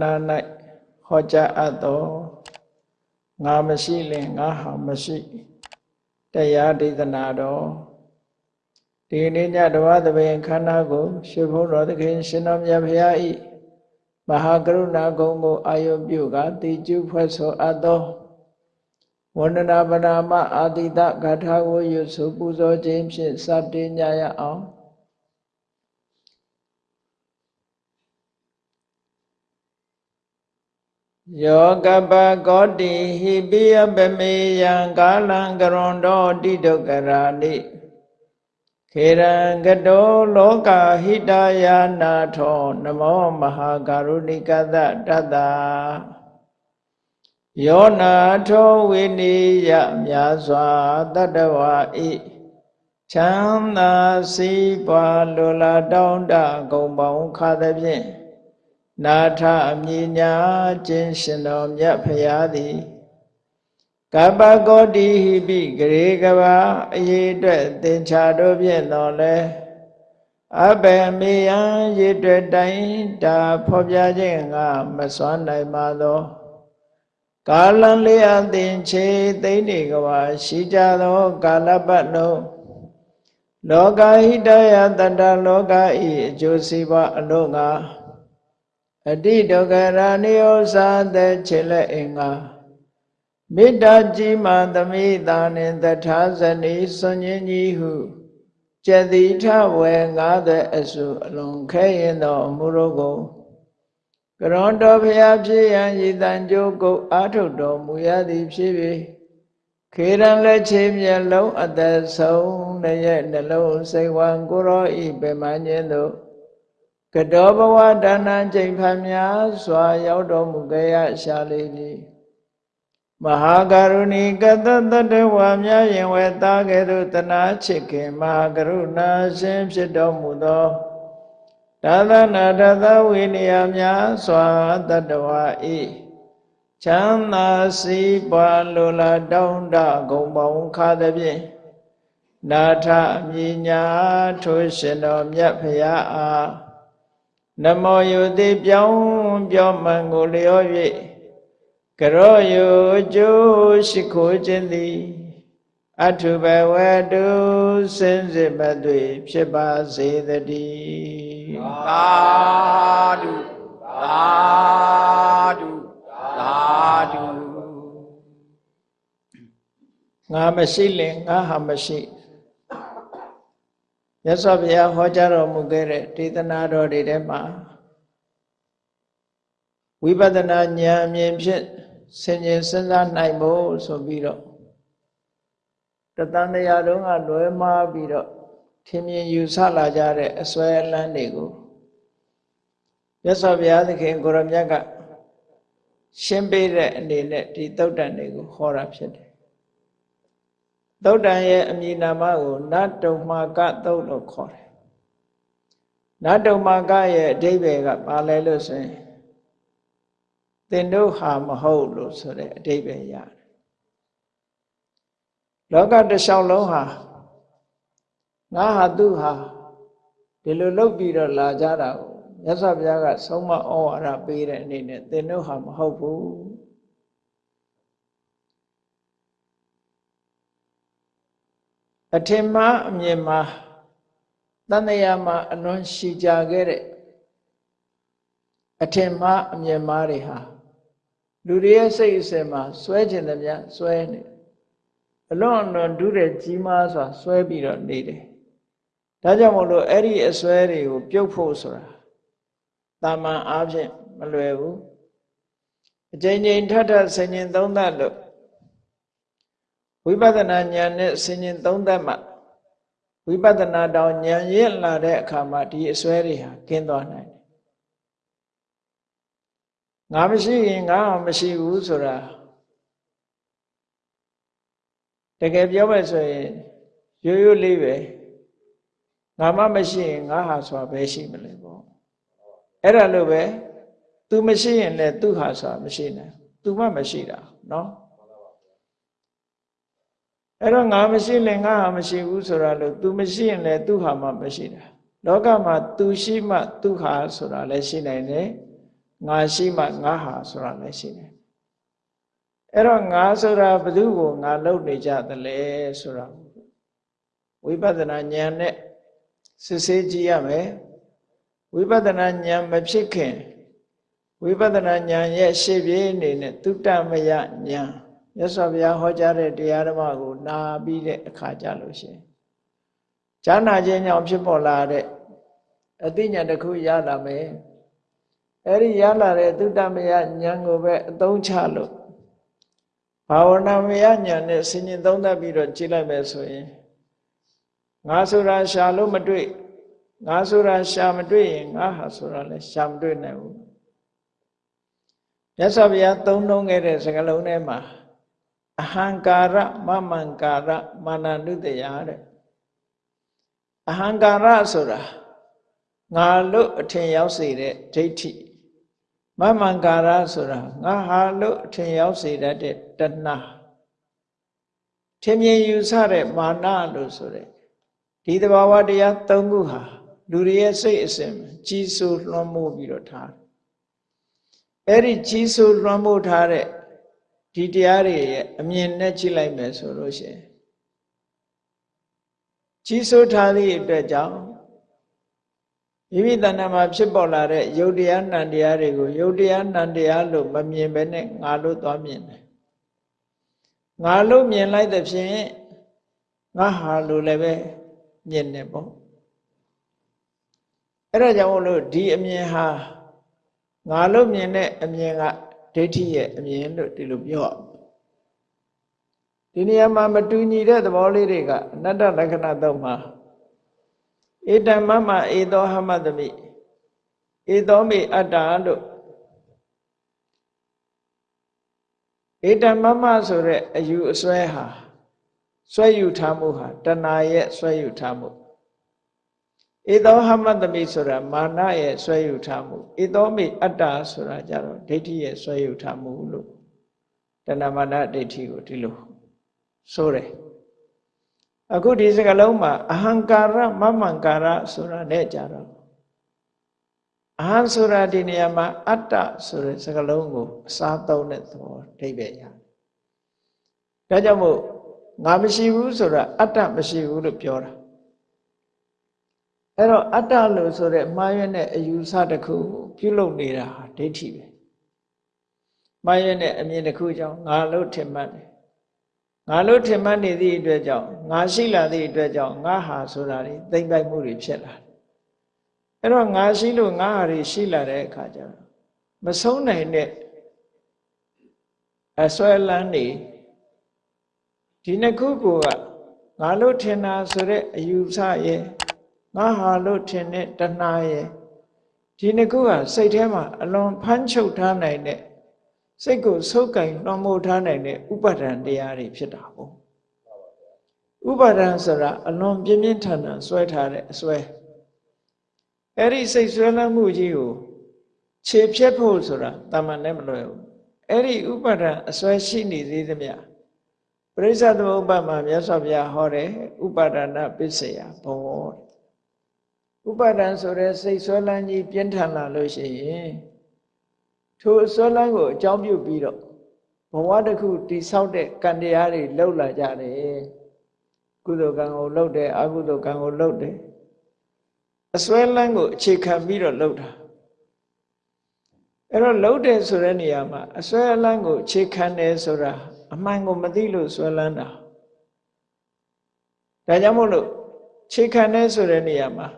နာ၌ဟောကြားအပ်သောငါမရှိလင်ငါဟာမရှိတရားဒေသနာတော်ဒီနေ့ညတဝသဘင်ခန္ဓာကိုရှင်ဘုန်းတော်သခင်ရှင်တော်မြတ်ဖရာဤမဟာကရုဏာကုံကိုအာယုပြုကတိကျုဖွဲ့ဆိုအပ်သောဝန္ဒနာပနာမအာတိတဂါထာကိုရွဆိုပူဇော်ခြင်းဖြင့်စတင်ကြရအောင် ယောကပကောတိဟိပိယပမေယံကာလံကရွန်တောတိဒုက္ခရာနိခေရံကတောလောကဟိတယာနာထော နမောမဟာကရုဏိကသတတ္တယောနာထောဝိနိယမြာစွာတတ္တဝါဤချမ်းသာစီးပွားလိုလားတောင်းတဂုံပေါင်းခါသဖြင့် နာထအမြညာခြင်းရှင်တော်မြတ်ဖရာသည်ကပ္ပကောတိဟိပိဂရေကဘာအရေးအတွက်သင်္ချာတို့ဖြင့်တော်လဲအဘယ်မေယံရေတွေ့တိုင်းဒါဖော်ပြခြင်းကမစွမ်းနိုင်ပါသောကာလံလေးအသင်ချေသိမ့်နေကဘာရှိကြသောကာလပတ်လုံးလောကဟိတယတတ္တလောကဤအကျိုးစီးပွားအလို့ငါ အတိဒုက္ခရာနိယောသာတဲ့ခြေလက်အင်္ဂါမေတ္တာကြီးမှသမိတာနှင့်တထာဇနီစွန်ញင်းကြီးဟုကျတိထဝေ90အစုအလွန်ခဲရင်သောအမှုတို့ကိုကရွန်တော်ဖျားဖြစ်ရန်ဤတန်ကြိုးကိုအာထုတ်တော်မူရသည်ဖြစ်၍ခေရန်လက်ချေမျက်လုံးအသက်ဆုံးတရဲ့နှလုံးစိတ်ဝံကိုရောဤပင်မခြင်းတို့ ကတောဘဝဒါနချိန်ဖန်များစွာ ရောက်တော်မူကြရရှာလေသည်မဟာကရုဏီကတတတဝါများရင်ဝဲသားကဲ့သို့တနာချစ်ခင်မဟာကရုဏာရှင်ဖြစ်တော်မူသောဒါသနာတသဝိနည်းများစွာတတဝါဤချမ်းသာစီးပွားလိုလားတောင်းတဂုံပေါင်းခါသည်ဖြင့်နာထအမြညာထိုးရှင်တော်မြတ်ဖရာအား နမောယုတိပြောင်းပြောမှန်ကိုလျော၍ကရောယုကျိုးရှိခိုးခြင်းသည်အထုဘဝတုစင်စစ်မသွေဖြစ်ပါစေတည်းသာဓုသာဓုသာဓုငါမရှိလင်ငါဟာမရှိ မြတ်စွာဘုရားဟောကြားတော်မူခဲ့တဲ့ဒေသနာတော်တွေထဲမှာဝိပဿနာဉာဏ်အမြင်ဖြင့်ဆင်ခြင်စဉ်းစားနိုင်ဖို့ဆိုပြီးတော့တတန်တရားတုံးကလွဲမှားပြီးတော့ထင်မြင်ယူဆလာကြတဲ့အစွဲအလန်းတွေကိုမြတ်စွာဘုရားသခင်ကိုရမြတ်ကရှင်းပေးတဲ့အနေနဲ့ဒီသုတ်တန်တွေကိုဟောတာဖြစ်တယ် သုတ်တန်ရဲ့အမည်နာမကိုနတ်တုံမာကသုတ်လို့ခေါ်တယ်နတ်တုံမာကရဲ့အဓိပ္ပာယ်ကဘာလဲလို့ဆိုရင်သင်တို့ဟာမဟုတ်လို့ဆိုတဲ့အဓိပ္ပာယ်ရတယ်လောကတစ်လျှောက်လုံးဟာငါဟာသူဟာဒီလိုလုပ်ပြီးတော့လာကြတာကိုမြတ်စွာဘုရားကဆုံးမဩဝါဒပေးတဲ့အနေနဲ့သင်တို့ဟာမဟုတ်ဘူး အထင်မှားအမြင်မှာတန်တရားမှာအလွန်ရှိကြခဲ့တဲ့အထင်မှားအမြင်မှားတွေဟာလူတွေရဲ့စိတ်အစဉ်မှာစွဲကျင်တယ်များစွဲနေအလွန်အလွန်ဒုတဲ့ကြီးမားစွာစွဲပြီးတော့နေတယ်ဒါကြောင့်မို့လို့အဲ့ဒီအစွဲတွေကိုပြုတ်ဖို့ဆိုတာတာမန်အားဖြင့်မလွယ်ဘူးအချိန်ချင်းထထဆင်ញင်သုံးသပ်လို့ ဝိပဿနာဉာဏ်နဲ့ဆင်ញင်သုံးသပ်မှဝိပဿနာတောင်ဉာဏ်ရင့်လာတဲ့အခါမှာဒီအစွဲတွေဟာကင်းသွားနိုင်တယ်ငါမရှိရင်ငါမရှိဘူးဆိုတာတကယ်ပြောမယ်ဆိုရင်ရိုးရိုးလေးပဲငါမှမရှိရင်ငါဟာဆိုတာပဲရှိမလဲပေါ့အဲ့ဒါလို့ပဲ तू မရှိရင်လည်း तू ဟာဆိုတာမရှိနိုင် तू မှမရှိတာเนาะ အဲ့တော့ငါမရှိရင်ငါဟာမရှိဘူးဆိုတာလို့ तू မရှိရင်လည်း तू ဟာမှမရှိတာလောကမှာ तू ရှိမှ तू ဟာဆိုတာလည်းရှိနိုင်တယ် ငါရှိမှငါဟာဆိုတာလည်းရှိတယ်အဲ့တော့ငါဆိုတာဘယ်သူကိုငါလုပ်နေကြသလဲဆိုတာဝိပဿနာဉာဏ်နဲ့စစ်ဆေးကြည့်ရမယ်ဝိပဿနာဉာဏ်မဖြစ်ခင်ဝိပဿနာဉာဏ်ရဲ့ရှေ့ပြေးအနေနဲ့သုတ္တမယဉာဏ် မြတ်စွာဘုရားဟောကြားတဲ့တရားဓမ္မကိုနာပြီးတဲ့အခါကြလို့ရှိရင်ဈာနာခြင်းကြောင့်ဖြစ်ပေါ်လာတဲ့အသိဉာဏ်တစ်ခုရလာမယ်အဲ့ဒီရလာတဲ့သုတ္တမယဉာဏ်ကိုပဲအသုံးချလို့ဘာဝနာမယဉာဏ်နဲ့ဆင်ញင်သုံးသပ်ပြီးတော့ကြည့်လိုက်မယ်ဆိုရင်ငါဆိုတာရှာလို့မတွေ့ငါဆိုတာရှာမတွေ့ရင်ငါဟာဆိုတာလည်းရှာမတွေ့နိုင်ဘူးမြတ်စွာဘုရားသုံးနှုံးခဲ့တဲ့စကားလုံးထဲမှာ အဟံကာရမမံကာရမာနနုတယတဲ့အဟံကာရဆိုတာငါလို့အထင်ရောက်စေတဲ့ဒိဋ္ဌိမမံကာရဆိုတာငါဟာလို့အထင်ရောက်စေတတ်တဲ့တဏှာထင်မြင်ယူဆတဲ့မာနလို့ဆိုတဲ့ဒီတဘာဝတရား၃ခုဟာလူတွေရဲ့စိတ်အစဉ်ကြီးစိုးလွှမ်းမိုးပြီးတော့ထားအဲ့ဒီကြီးစိုးလွှမ်းမိုးထားတဲ့ ဒီတရားတွေရဲ့အမြင်နဲ့ကြည့်လိုက်မယ်ဆိုလို့ရှိရင်ကြီးစိုးထားသည့်အတွက်ကြောင့်မိမိတဏ္ဍာမှာဖြစ်ပေါ်လာတဲ့ယုတ်တရားနံတရားတွေကိုယုတ်တရားနံတရားလို့မမြင်ဘဲနဲ့ငါလို့သွားမြင်တယ်ငါလို့မြင်လိုက်တဲ့ဖြင့်ငါဟာလို့လည်းပဲမြင်တယ်ပေါ့အဲ့ဒါကြောင့်မို့လို့ဒီအမြင်ဟာငါလို့မြင်တဲ့အမြင်က ဒိဋ္ဌိရဲ့အမြင်လို့ဒီလိုပြောဒီနေရာမှာမတူညီတဲ့သဘောလေးတွေကအနတ္တလက္ခဏာတော့မှာဧတမမဧသောဟမတမိဧသောမိအတ္တလို့ဧတမမဆိုတဲ့အယူအစွဲဟာစွဲယူထားမှုဟာတဏှာရဲ့စွဲယူထားမှု ဧသောဟမတမိဆိုတာမာနရဲ့ဆွဲယူထားမှုဧသောမိအတ္တဆိုတာကြတော့ဒိဋ္ဌိရဲ့ဆွဲယူထားမှုလို့တဏမာနဒိဋ္ဌိကိုဒီလိုဆိုတယ်အခုဒီစကားလုံးမှာအဟံကာရမမံကာရဆိုတာနဲ့ကြတော့အဟံဆိုတာဒီနေရာမှာအတ္တဆိုတဲ့စကားလုံးကိုအစားသုံးတဲ့သဘောအဓိပ္ပာယ်ရတယ်ဒါကြောင့်မို့ငါမရှိဘူးဆိုတာအတ္တမရှိဘူးလို့ပြောတာ အဲ့တော့အတ္တလို့ဆိုတဲ့မှားရွံ့တဲ့အယူဆတစ်ခုပြုလုပ်နေတာဟာဒိဋ္ဌိပဲမှားရွံ့တဲ့အမြင်တစ်ခုကြောင့်ငါလို့ထင်မှတ်တယ်ငါလို့ထင်မှတ်နေသည့်အတွက်ကြောင့်ငါရှိလာသည့်အတွက်ကြောင့်ငါဟာဆိုတာတွေသိမ့်ပိုက်မှုတွေဖြစ်လာတယ်အဲ့တော့ငါရှိလို့ငါဟာတွေရှိလာတဲ့အခါကျတော့မဆုံးနိုင်တဲ့အစွဲလန်းနေဒီနှစ်ခုကငါလို့ထင်တာဆိုတဲ့အယူဆရဲ့ ငါဟာလို့ထင်တဲ့တဏှာရဲ့ဒီနှစ်ခုကစိတ်ထဲမှာအလွန်ဖမ်းချုပ်ထားနိုင်တဲ့စိတ်ကိုဆုပ်ကင်လွှမ်းမိုးထားနိုင်တဲ့ဥပါဒံတရားတွေဖြစ်တာပေါ့ဥပါဒံဆိုတာအလွန်ပြင်းပြင်းထန်ထန်ဆွဲထားတဲ့အဆွဲအဲ့ဒီစိတ်ဆွဲလမ်းမှုကြီးကိုခြေဖြတ်ဖို့ဆိုတာတာမန်နဲ့မလွယ်ဘူးအဲ့ဒီဥပါဒံအဆွဲရှိနေသေးသမျှပရိစ္ဆသမုပ္ပါမှာမြတ်စွာဘုရားဟောတယ်ဥပါဒနာပစ္စယဘော ဥပါဒံဆိုတဲ့စိတ်ဆွဲလန်းကြီးပြင်းထန်လာလို့ရှိရင်ထိုဆွဲလန်းကိုအကြောင်းပြုပြီးတော့ဘဝတစ်ခုတိဆောက်တဲ့ကံတရားတွေလှုပ်လာကြတယ်ကုသိုလ်ကံကိုလှုပ်တယ်အကုသိုလ်ကံကိုလှုပ်တယ်အစွဲလန်းကိုအခြေခံပြီးတော့လှုပ်တာအဲ့တော့လှုပ်တယ်ဆိုတဲ့နေရာမှာအစွဲလန်းကိုအခြေခံတယ်ဆိုတာအမှန်ကိုမသိလို့စွဲလန်းတာဒါကြောင့်မို့လို့ခြေခံတယ်ဆိုတဲ့နေရာမှာ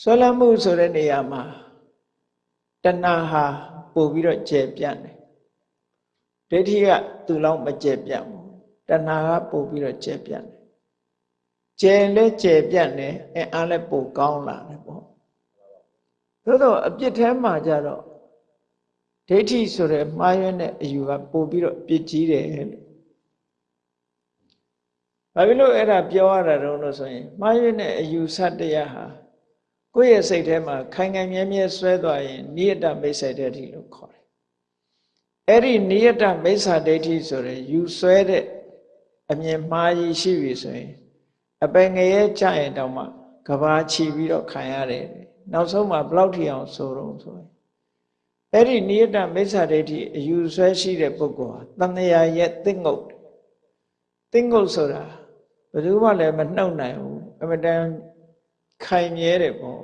ဆွဲလမ်းမှုဆိုတဲ့နေရာမှာတဏှာဟာပို့ပြီးတော့ကျယ်ပြန့်တယ်ဒိဋ္ဌိကသူ့လောက်မကျယ်ပြန့်ဘူးတဏှာကပို့ပြီးတော့ကျယ်ပြန့်တယ်ကျယ်လဲကျယ်ပြန့်တယ်အဲအားလဲပို့ကောင်းလာတယ်ပေါ့သို့တော့အပြစ်ထဲမှာကြတော့ဒိဋ္ဌိဆိုတဲ့မှားယွင်းတဲ့အယူကပို့ပြီးတော့ပြစ်ကြီးတယ်လို့ဘာဖြစ်လို့အဲ့ဒါပြောရတာတုံးလို့ဆိုရင်မှားယွင်းတဲ့အယူဆတရားဟာ ကိုယ့်ရဲ့စိတ်ထဲမှာခိုင်ခိုင်မြဲမြဲဆွဲသွားရင်နိယတမိစ္ဆာဒိဋ္ဌိလို့ခေါ်တယ်။အဲ့ဒီနိယတမိစ္ဆာဒိဋ္ဌိဆိုရယ်ယူဆွဲတဲ့အမြင်မှားကြီးရှိပြီဆိုရင်အပင်ငရဲကြရင်တောင်မှကဘာချီပြီးတော့ခံရတယ်နောက်ဆုံးမှာဘလောက်ထိအောင်ဆိုတော့ဆိုရင်အဲ့ဒီနိယတမိစ္ဆာဒိဋ္ဌိအယူဆွဲရှိတဲ့ပုဂ္ဂိုလ်ဟာတဏှာရဲ့သင်္ငုတ်သင်္ငုတ်ဆိုတာဘယ်သူမှလည်းမနှုတ်နိုင်ဘူးအမတန် ခိုင်မြဲတယ်ပေါ့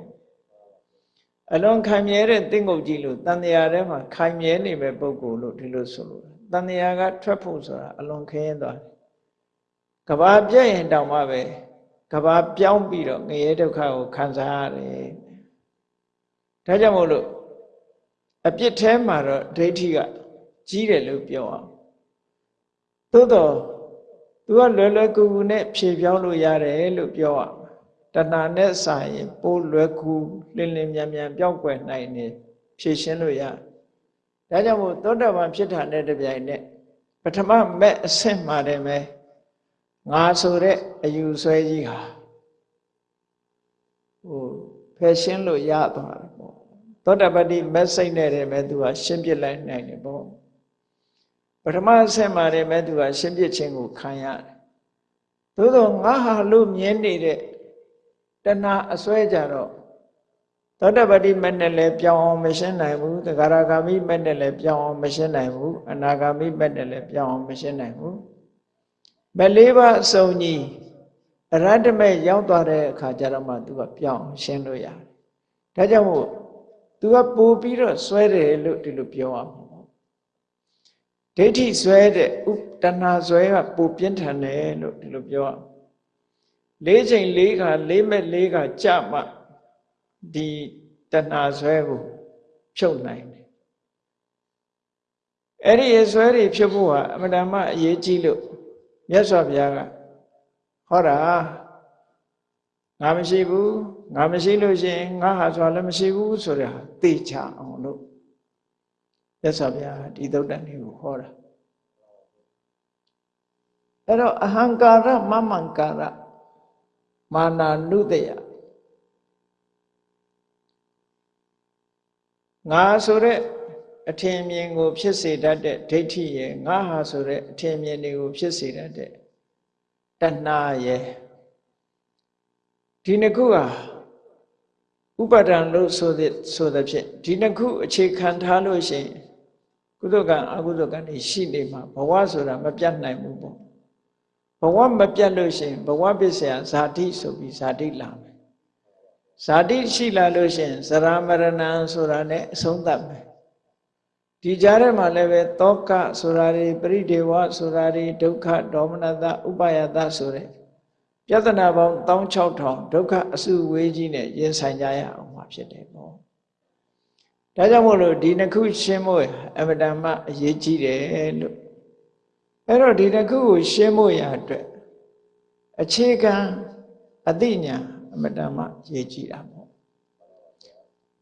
အလွန်ခိုင်မြဲတဲ့သင်္ငုတ်ကြီးလို့တန်တရားထဲမှာခိုင်မြဲနေမဲ့ပုဂ္ဂိုလ်လို့ဒီလိုဆိုလို့တန်တရားကထွက်ဖို့ဆိုတာအလွန်ခင်းသွားတယ်ကဘာပြည့်ရင်တောင်မှပဲကဘာပြောင်းပြီးတော့ငရဲဒုက္ခကိုခံစားရတယ်ဒါကြောင့်မို့လို့အပြစ်ထဲမှာတော့ဒိဋ္ဌိကကြီးတယ်လို့ပြောအောင်သို့တော့သူကလွယ်လွယ်ကူကူနဲ့ဖြေပြောင်းလို့ရတယ်လို့ပြောအောင် တဏှာနဲ့စာရင်ပိုးလွယ်ကူလင်းလင်းမြန်မြန်ပြောင်းကွယ်နိုင်နေဖြည့်ရှင်းလို့ရဒါကြောင့်မို့သောတာပန်ဖြစ်တာနဲ့တပြိုင်နက်ပထမမဲ့အဆင့်မှာတည်းပဲငါဆိုတဲ့အယူဆွဲကြီးဟာဟိုဖယ်ရှင်းလို့ရသွားတယ်ပေါ့သောတာပတိမဲ့စိတ်နဲ့တည်းပဲသူကရှင်းပြလိုက်နိုင်တယ်ပေါ့ပထမအဆင့်မှာတည်းပဲသူကရှင်းပြခြင်းကိုခံရတယ်သို့သောငါဟာလို့မြင်နေတဲ့ တဏှာအစွဲကြတော့သောတပတိမနဲ့လည်းပြောင်းအောင်မရှင်းနိုင်ဘူးသဂရဂါမိမနဲ့လည်းပြောင်းအောင်မရှင်းနိုင်ဘူးအနာဂါမိမနဲ့လည်းပြောင်းအောင်မရှင်းနိုင်ဘူးမလေးပါအစုံကြီးအရတ္တမဲ့ရောက်သွားတဲ့အခါကျတော့မှသူကပြောင်းရှင်းလို့ရတယ်ဒါကြောင့်မို့သူကပို့ပြီးတော့စွဲတယ်လို့ဒီလိုပြောရမှာပေါ့ဒိဋ္ဌိစွဲတဲ့ဥတဏှာစွဲကပိုပြင်းထန်တယ်လို့ဒီလိုပြောရမှာ လေးချိန်လေးခါလေးမဲ့လေးခါကြမှဒီတဏှာဆွဲကိုဖြုတ်နိုင်တယ်အဲ့ဒီအဆွဲတွေဖြုတ်ဖို့ဟာအမှန်တမ်းအရေးကြီးလို့မြတ်စွာဘုရားကဟောတာငါမရှိဘူးငါမရှိလို့ရှိရင်ငါဟာဆိုတာလည်းမရှိဘူးဆိုတဲ့ဟာသိချအောင်လို့မြတ်စွာဘုရားဒီသုတ်တန်လေးကိုဟောတာအဲ့တော့အဟံကာရမမံကာရ မာနာနုတယငါဆိုတဲ့အထင်မြင်ကို ဖြစ်စေတတ်တဲ့ဒိဋ္ဌိရဲ့ငါဟာဆိုတဲ့အထင်မြင်တွေကိုဖြစ်စေတတ်တဲ့တဏှာရဲ့ဒီနှစ်ခုဟာဥပါဒံလို့ဆိုတဲ့ဆိုတဲ့ဖြင့်ဒီနှစ်ခုအခြေခံထားလို့ရှိရင်ကုသကံအကုသကံတွေရှိနေမှာဘဝဆိုတာမပြတ်နိုင်ဘူးပေါ့ ဘဝမပြတ်လို့ရှိရင်ဘဝပစ္စယဇာတိဆိုပြီးဇာတိလာမယ်ဇာတိရှိလာလို့ရှိရင်ဇရာမရဏံဆိုတာနဲ့အဆုံးသတ်မယ်ဒီကြားထဲမှာလည်းပဲတောကဆိုတာတွေပရိဒေဝဆိုတာတွေဒုက္ခဒေါမနတဥပယတဆိုတဲ့ပြဿနာပေါင်း16000ဒုက္ခအစုဝေးကြီးနဲ့ရင်ဆိုင်ကြရအောင်မှာဖြစ်တယ်ပေါ့ဒါကြောင့်မို့လို့ဒီနှစ်ခုရှင်းဖို့အမတန်မှအရေးကြီးတယ်လို့ အဲ့တော့ဒီတစ်ခုကိုရှင်းဖို့ရအတွက်အခြေခံအသိဉာဏ်အမတန်မှရေးကြည့်တာပေါ့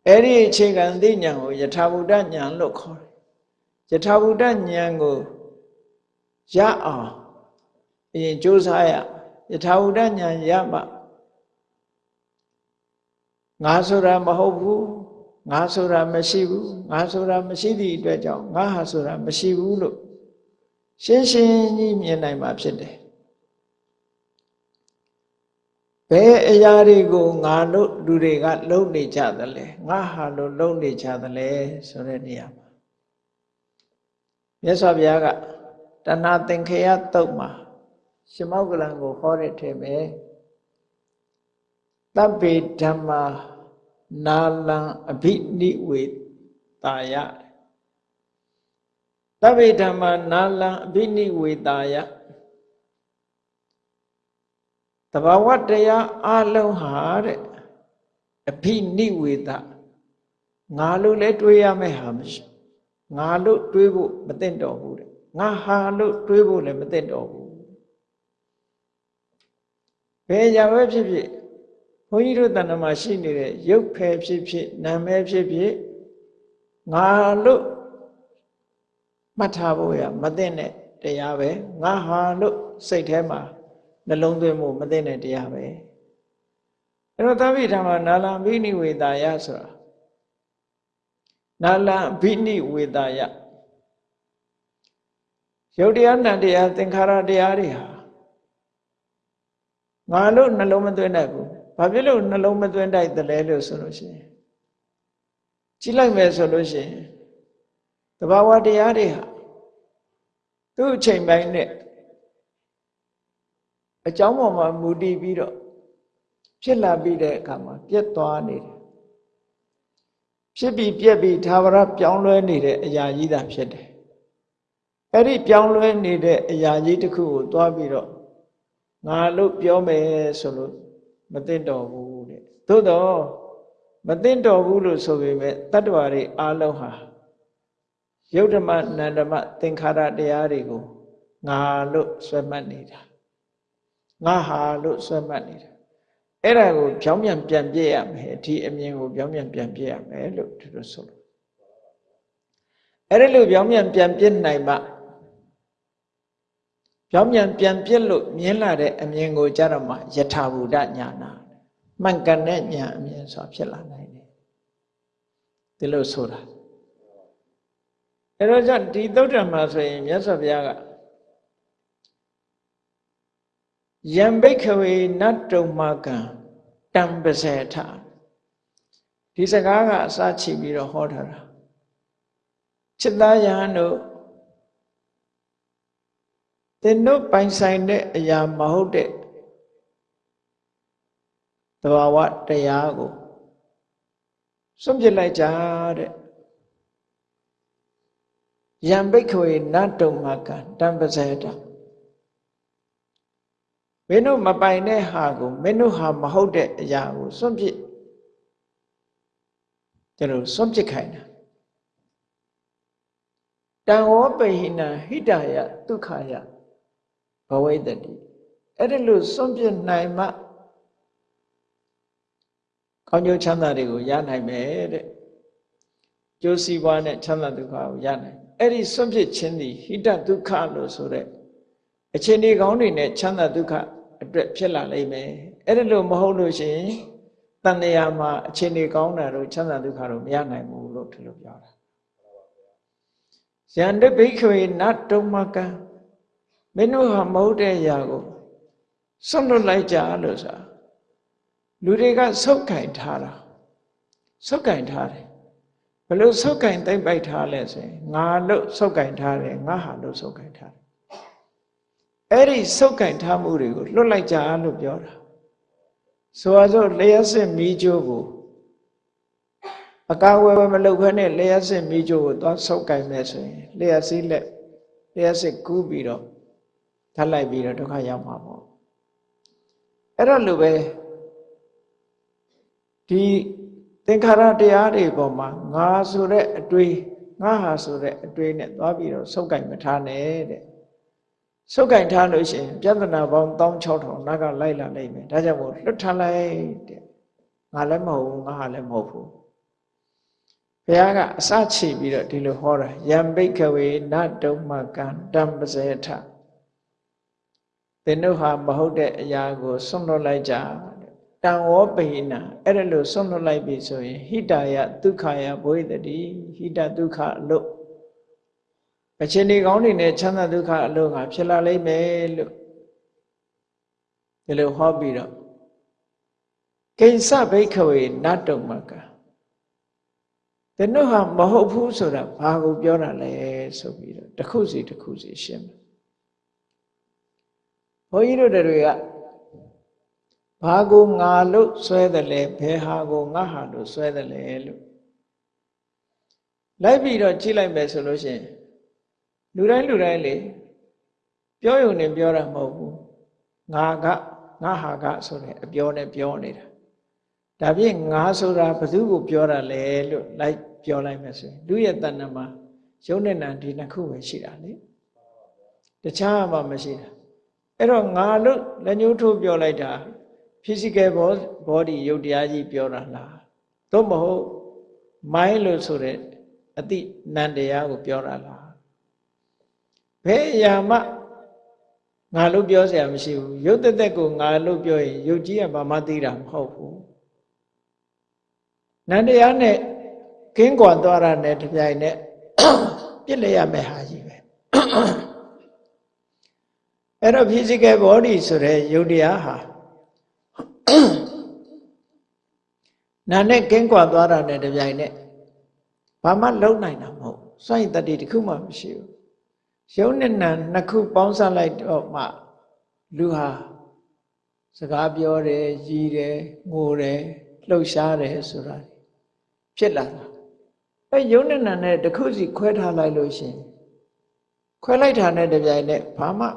အဲ့ဒီအခြေခံအသိဉာဏ်ကိုယထာဘုဒ္ဓဉာဏ်လို့ခေါ်တယ်ယထာဘုဒ္ဓဉာဏ်ကိုရအောင်အရင်ကြိုးစားရယထာဘုဒ္ဓဉာဏ်ရမှငါဆိုတာမဟုတ်ဘူးငါဆိုတာမရှိဘူးငါဆိုတာမရှိသည့်အတွက်ကြောင့်ငါဟာဆိုတာမရှိဘူးလို့ ရှင်းရှင်းကြီးမြင်နိုင်မှာဖြစ်တယ်ဘယ်အရာတွေကိုငါတို့လူတွေကလုံနေကြသလဲငါဟာလို့လုံနေကြသလဲဆိုတဲ့နေရာမှာမြတ်စွာဘုရားကတဏှာသင်္ခေယတုတ်မှာရှမောကလံကိုဟောတဲ့ထဲပဲတပ္ပေဓမ္မာနာလံအဘိနိဝေတာယ သဗ္ဗေဓမ္မာနာလံအဘိနိဝေတာယတဘာဝတရားအလုံးဟာတဲ့အဘိနိဝေတငါလို့လဲတွေးရမယ့်ဟာမရှိငါလို့တွေးဖို့မသင့်တော်ဘူးတဲ့ငါဟာလို့တွေးဖို့လည်းမသင့်တော်ဘူးဘယ်ကြပဲဖြစ်ဖြစ်ဘုန်းကြီးတို့တဏ္ဍမှာရှိနေတဲ့ရုပ်ဖယ်ဖြစ်ဖြစ်နာမည်ဖြစ်ဖြစ်ငါလို့ မှတ်ထားဖို့ရမသိတဲ့တရားပဲငါဟာလို့စိတ်ထဲမှာနှလုံးသွင်းမှုမသိတဲ့တရားပဲအဲ့တော့သဗ္ဗိဓမ္မာနာလံဘိနိဝေတာယဆိုတာနာလံဘိနိဝေတာယယုတ်တရားနံတရားသင်္ခါရတရားတွေဟာငါလို့နှလုံးမသွင်းတတ်ဘူးဘာဖြစ်လို့နှလုံးမသွင်းတတ်တယ်လဲလို့ဆိုလို့ရှိရင်ကြည့်လိုက်မယ်ဆိုလို့ရှိရင်တဘာဝတရားတွေဟာ သူ့အချိန်ပိုင်းနဲ့အကြောင်းပေါ်မှာမူတည်ပြီးတော့ဖြစ်လာပြီးတဲ့အခါမှာပြက်သွားနေတယ်ဖြစ်ပြီးပြက်ပြီးသာဝရပြောင်းလဲနေတဲ့အရာကြီးသာဖြစ်တယ်အဲ့ဒီပြောင်းလဲနေတဲ့အရာကြီးတစ်ခုကိုသွားပြီးတော့ငါလို့ပြောမယ်ဆိုလို့မသိတော့ဘူးတဲ့သို့တော့မသိတော့ဘူးလို့ဆိုပေမဲ့တတ္တဝါတွေအားလုံးဟာ ယုတ်ဓမ္မနန္ဓမသင်္ခါရတရားတွေကိုငါလို့ဆွဲမှတ်နေတာငါဟာလို့ဆွဲမှတ်နေတာအဲ့ဒါကိုပြောင်းပြန်ပြန်ပြည့်ရမယ်ဒီအမြင်ကိုပြောင်းပြန်ပြန်ပြည့်ရမယ်လို့သူတို့ဆိုလို့အဲ့ဒါလို့ပြောင်းပြန်ပြန်ပြည့်နိုင်မှပြောင်းပြန်ပြန်ပြည့်လို့မြင်လာတဲ့အမြင်ကိုကြတော့မှယထာဘူဒညာနာမှန်ကန်တဲ့ညာအမြင်ဆိုတာဖြစ်လာနိုင်တယ်ဒီလိုဆိုတာ အဲတော့ကြောင့်ဒီသုတ်တံမှာဆိုရင်မြတ်စွာဘုရားကယံဘိခဝေနတ်တုံမကံတံပစေထဒီစကားကအစချီပြီးတော့ဟောထားတာจิตသားယဟန်တို့သင်တို့ပိုင်ဆိုင်တဲ့အရာမဟုတ်တဲ့သဘာဝတရားကိုစွန့်ပစ်လိုက်ကြတဲ့ ယံဘိခဝေနတ်တုံမကံတံပစေတမင်းတို့မပိုင်တဲ့ဟာကိုမင်းတို့ဟာမဟုတ်တဲ့အရာကိုစွန့်ပစ်ကျလို့စွန့်ပစ်ခိုင်းတာတံဝောပိဟိနဟိတယဒုက္ခယဘဝိတ္တိအဲ့ဒါလို့စွန့်ပစ်နိုင်မှကောင်းကျိုးချမ်းသာတွေကိုရနိုင်မယ်တဲ့ကျိုးစီးပွားနဲ့ချမ်းသာဒုက္ခကိုရနိုင် အဲ့ဒီစွန့်ပစ်ခြင်းသည်ဟိတဒုက္ခလို့ဆိုတဲ့အခြေအနေကောင်းတွေနဲ့ချမ်းသာဒုက္ခအတွက်ဖြစ်လာလိမ့်မယ်အဲ့ဒါလို့မဟုတ်လို့ရှိရင်တန်တရာမှာအခြေအနေကောင်းတာတို့ချမ်းသာဒုက္ခတို့မရနိုင်ဘူးလို့ဒီလိုပြောတာယန္တဘိခွေနတ်တုံမကံမင်းတို့ဟာမဟုတ်တဲ့အရာကိုစွန့်လွတ်လိုက်ကြလို့ဆိုတာလူတွေကဆုတ်ကင်ထားတာဆုတ်ကင်ထားတယ် ဘယ်လိုဆုတ်ကင်သိမ့်ပိုက်ထားလဲဆိုရင်ငါလို့ဆုတ်ကင်ထားတယ်ငါဟာလို့ဆုတ်ကင်ထားတယ်အဲ့ဒီဆုတ်ကင်ထားမှုတွေကိုလွတ်လိုက်ကြလို့ပြောတာဆိုအစို့လျှက်စစ်မီးကြိုးကိုအကာဝယ်မလုပ်ဘဲနဲ့လျှက်စစ်မီးကြိုးကိုသွားဆုတ်ကင်မယ်ဆိုရင်လျှက်စစ်လက်လျှက်စစ်ကူးပြီးတော့ထပ်လိုက်ပြီးတော့ဒုက္ခရောက်မှာပေါ့အဲ့တော့လိုပဲဒီ သင်္ခါရတရားတွေပေါ်မှာငါဆိုတဲ့အတွေ့ငါဟာဆိုတဲ့အတွေ့နဲ့သွားပြီးတော့ဆုတ်ကင်မထားနဲ့တဲ့ဆုတ်ကင်ထားလို့ရှိရင်ပြဿနာပေါင်း16000နောက်ကလိုက်လာနိုင်မယ်ဒါကြောင့်မို့လွတ်ထားလိုက်တဲ့ငါလည်းမဟုတ်ဘူးငါဟာလည်းမဟုတ်ဘူးဘုရားကအစချီပြီးတော့ဒီလိုဟောတာယံဘိကဝေနတုံမကံတံပစေထသင်တို့ဟာမဟုတ်တဲ့အရာကိုဆွန့်လွတ်လိုက်ကြ တံဝောပိဏအဲ့ဒါလို့ဆွန့်လွတ်လိုက်ပြီဆိုရင်ဟိတာယဒုက္ခယဘဝိတတိဟိတဒုက္ခအလို့အချင်းဒီကောင်းနေနဲ့ချမ်းသာဒုက္ခအလို့ကဖြစ်လာလိမ့်မယ်လို့ဒီလိုဟောပြီးတော့ကိဉ္စဘိခဝေနတ္တုမကတနုဟာမဟုတ်ဘူးဆိုတာဘာကိုပြောတာလဲဆိုပြီးတော့တစ်ခုစီတစ်ခုစီရှင်းမယ်ဘုန်းကြီးတို့တွေက ဘာကိုငါလို့ဆွဲတယ်လဲဘယ်ဟာကိုငါဟာလို့ဆွဲတယ်လဲလို့လိုက်ပြီးတော့ကြည့်လိုက်မယ်ဆိုလို့ရှိရင်လူတိုင်းလူတိုင်းလေပြောရုံနဲ့ပြောတာမဟုတ်ဘူးငါကငါဟာကဆိုတဲ့အပြောနဲ့ပြောနေတာဒါဖြင့်ငါဆိုတာဘသူကိုပြောတာလဲလို့လိုက်ပြောလိုက်မယ်ဆိုရင်လူရဲ့တဏ္ဍမှာရုပ်နဲ့နာဒီနှစ်ခုပဲရှိတာလေတခြားမှမရှိတာအဲ့တော့ငါလို့လက်ညှိုးထိုးပြောလိုက်တာ physical body ရုပ်တရားကြီးပြောတာလားသို့မဟုတ် mind လို့ဆိုတဲ့အတိနံတရားကိုပြောတာလားဘယ်အရာမှငါလို့ပြောเสียမရှိဘူးရုပ်သက်သက်ကိုငါလို့ပြောရင်ရုပ်ကြီးကဘာမှသိတာမဟုတ်ဘူးနန္တရားနဲ့ကင်းကွာသွားတာနဲ့တပြိုင်နက်ပြစ်လိုက်ရမယ့်ဟာကြီးပဲအဲ့တော့ physical body ဆိုတဲ့ယုတ်တရားဟာ နာနဲ့ကင်းကွာသွားတာနဲ့တပြိုင်နက်ဘာမှလုံနိုင်တာမဟုတ်စွန့်ရည်တတ္တိတစ်ခုမှမရှိဘူးရုပ်နဲ့နာနှစ်ခုပေါင်းစပ်လိုက်တော့မှလူဟာစကားပြောတယ်ရည်တယ်ငိုတယ်လှုပ်ရှားတယ်ဆိုတာဖြစ်လာတာအဲရုပ်နဲ့နာနဲ့တစ်ခုစီခွဲထားလိုက်လို့ရှင်ခွဲလိုက်တာနဲ့တပြိုင်နက်ဘာမှ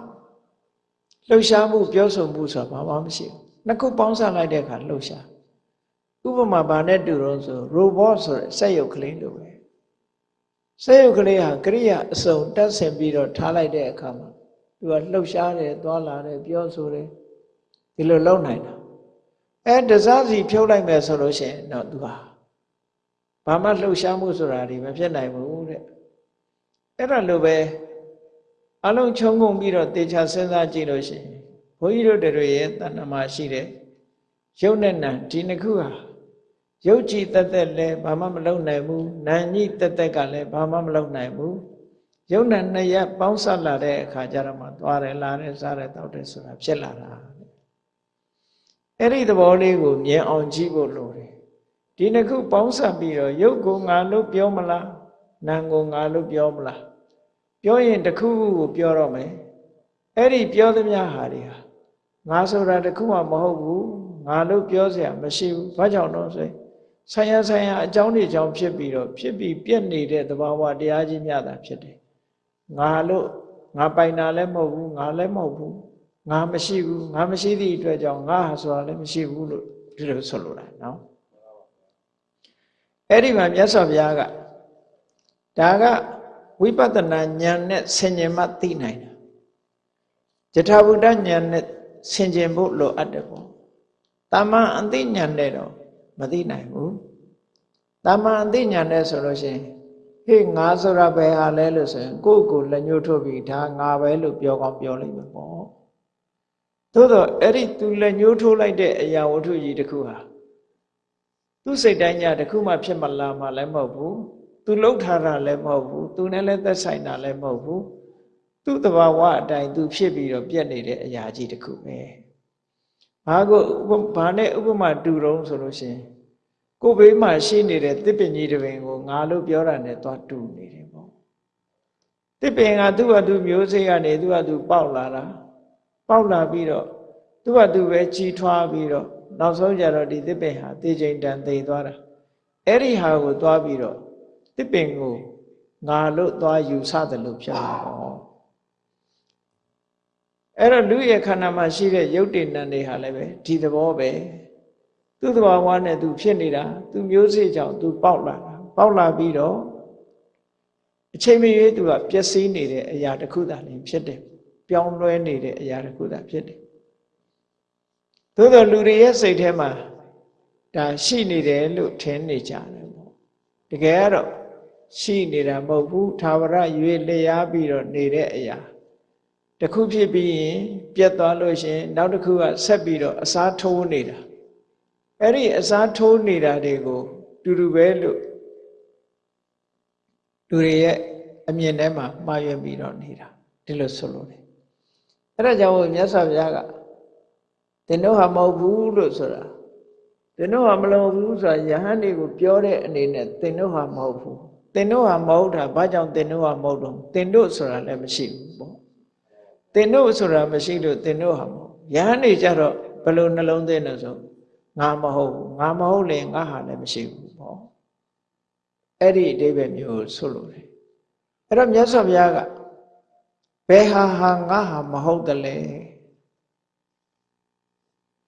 လှုပ်ရှားမှုပြောဆိုမှုဆိုတာဘာမှမရှိဘူး နှစ်ခုပေါင်းစပ်လိုက်တဲ့အခါလှုပ်ရှားဥပမာဘာနဲ့တူတော့ဆို robot ဆိုတဲ့စက်ရုပ်ကလေးလိုပဲစက်ရုပ်ကလေးဟာကရိယာအစုံတက်ဆင်ပြီးတော့ထားလိုက်တဲ့အခါမှာသူကလှုပ်ရှားတယ်သွားလာတယ်ပြောဆိုတယ်ဒီလိုလုပ်နိုင်တာအဲတစားစီဖြုတ်လိုက်မယ်ဆိုလို့ရှိရင်တော့သူဟာဘာမှလှုပ်ရှားမှုဆိုတာဒီမဖြစ်နိုင်ဘူးတဲ့အဲ့ဒါလိုပဲအလုံးချုံငုံပြီးတော့တေချာစဉ်းစားကြည့်လို့ရှိရင်ဘု န်းကြီးတို့တွေရဲ့တဏ္ဍမှာရှိတဲ့ရုပ်နဲ့နာဒီနှစ်ခုဟာရုပ်ကြည်တက်တက်လည်းဘာမှမလုပ်နိုင်ဘူးနာညိတက်တက်ကလည်းဘာမှမလုပ်နိုင်ဘူးရုပ်နဲ့နှစ်ရက်ပေါင်းစပ်လာတဲ့အခါကျတော့မှသွားတယ်လာတယ်စားတယ်တောက်တယ်ဆိုတာဖြစ်လာတာအဲ့ဒီသဘောလေးကိုမြင်အောင်ကြည့်ဖို့လိုတယ်ဒီနှစ်ခုပေါင်းစပ်ပြီးတော့ရုပ်ကိုငါလို့ပြောမလားနာမ်ကိုငါလို့ပြောမလားပြောရင်တစ်ခုခုကိုပြောတော့မယ်အဲ့ဒီပြောသမျှဟာတွေဟာ ငါဆိုတာတစ်ခုမှမဟုတ်ဘူးငါလို့ပြောเสียမရှိဘူးဘာကြောင့်တော့ဆိုရင်ဆိုင်ရဆိုင်ရအကြောင်းတွေကြောင့်ဖြစ်ပြီးတော့ဖြစ်ပြီးပြက်နေတဲ့သဘာဝတရားကြီးများတာဖြစ်တယ်ငါလို့ငါပိုင်တာလည်းမဟုတ်ဘူးငါလည်းမဟုတ်ဘူးငါမရှိဘူးငါမရှိသည့်အတွက်ကြောင့်ငါဟာဆိုတာလည်းမရှိဘူးလို့ဒီလိုဆိုလိုတာနော်အဲ့ဒီမှာမြတ်စွာဘုရားကဒါကဝိပဿနာဉာဏ်နဲ့ဆင်ញင်မှသိနိုင်တာယထာဘုဒ္ဓဉာဏ်နဲ့ ဆင်ခြင်ဖို့လိုအပ်တယ်ပေါ့တာမန်အသိဉာဏ်နဲ့တော့မသိနိုင်ဘူးတာမန်အသိဉာဏ်နဲ့ဆိုလို့ရှိရင်ဟေ့ငါဆိုတာဘယ်ဟာလဲလို့ဆိုရင်ကိုယ့်ကိုလက်ညှိုးထုတ်ပြီးဒါငါပဲလို့ပြောကောင်းပြောလိမ့်မယ်ပေါ့သို့တော့အဲ့ဒီသူလက်ညှိုးထိုးလိုက်တဲ့အရာဝတ္ထုကြီးတစ်ခုဟာသူစိတ်တိုင်းညာတစ်ခုမှဖြစ်မလာမှလည်းမဟုတ်ဘူးသူလှုပ်ထားတာလည်းမဟုတ်ဘူးသူနဲ့လည်းသက်ဆိုင်တာလည်းမဟုတ်ဘူး သူ့တဘာဝအတိုင်းသူဖြစ်ပြီးတော့ပြက်နေတဲ့အရာကြီးတစ်ခုပဲဘာကိုဘာနဲ့ဥပမာတူတုံးဆိုလို့ရှိရင်ကိုယ်ဘေးမှာရှိနေတဲ့တစ်ပင်ကြီးတစ်ပင်ကိုငါလို့ပြောတာနဲ့သွားတူနေတယ်ပေါ့တစ်ပင်ကသူ့ဟာသူမျိုးစေ့ကနေသူ့ဟာသူပေါက်လာတာပေါက်လာပြီးတော့သူ့ဟာသူပဲကြီးထွားပြီးတော့နောက်ဆုံးကြတော့ဒီတစ်ပင်ဟာတေချိန်တန်သေသွားတာအဲ့ဒီဟာကိုသွားပြီးတော့တစ်ပင်ကိုငါလို့သွားယူဆတယ်လို့ဖြစ်လာတော့ အဲ့တော့လူရဲ့ခန္ဓာမှာရှိတဲ့ရုပ်တည်နံတွေဟာလည်းပဲဒီသဘောပဲသူ့သဘာဝနဲ့သူဖြစ်နေတာသူမျိုးစေ့ကြောင့်သူပေါက်လာတာပေါက်လာပြီးတော့အချိန်မရွေးသူကပျက်စီးနေတဲ့အရာတစ်ခုသာလင်ဖြစ်တယ်ပြောင်းလဲနေတဲ့အရာတစ်ခုသာဖြစ်တယ်သို့တော်လူတွေရဲ့စိတ်ထဲမှာဒါရှိနေတယ်လို့ထင်နေကြတယ်ပေါ့တကယ်ကတော့ရှိနေတာမဟုတ်ဘူးသာဝရရွေလျားပြီးတော့နေတဲ့အရာ တစ်ခုဖြစ်ပြီးရင်ပြတ်သွားလို့ရှင်နောက်တစ်ခုကဆက်ပြီးတော့အစားထိုးနေတာအဲ့ဒီအစားထိုးနေတာတွေကိုတူတူပဲလို့လူတွေရဲ့အမြင်ထဲမှာမှားယွင်းပြီးတော့နေတာဒီလိုဆိုလို့တယ်အဲ့ဒါကြောင့်မြတ်စွာဘုရားကသင်တို့ဟာမဟုတ်ဘူးလို့ဆိုတာသင်တို့ဟာမလုပ်ဘူးဆိုတာယဟန်တွေကိုပြောတဲ့အနေနဲ့သင်တို့ဟာမဟုတ်ဘူးသင်တို့ဟာမဟုတ်တာဘာကြောင့်သင်တို့ဟာမဟုတ်တော့သင်တို့ဆိုတာလည်းမရှိဘူးပေါ့ သင်တို့ဆိုတာမရှိလို့သင်တို့ဟာမဟုတ်ယဟန်တွေကြတော့ဘယ်လိုနှလုံးသွင်းလဲဆိုငါမဟုတ်ဘူးငါမဟုတ်ရင်ငါဟာလည်းမရှိဘူးပေါ့အဲ့ဒီအဓိပ္ပာယ်မျိုးဆိုလို့တယ်အဲ့တော့မြတ်စွာဘုရားကဘယ်ဟာဟာငါဟာမဟုတ်တယ်လဲ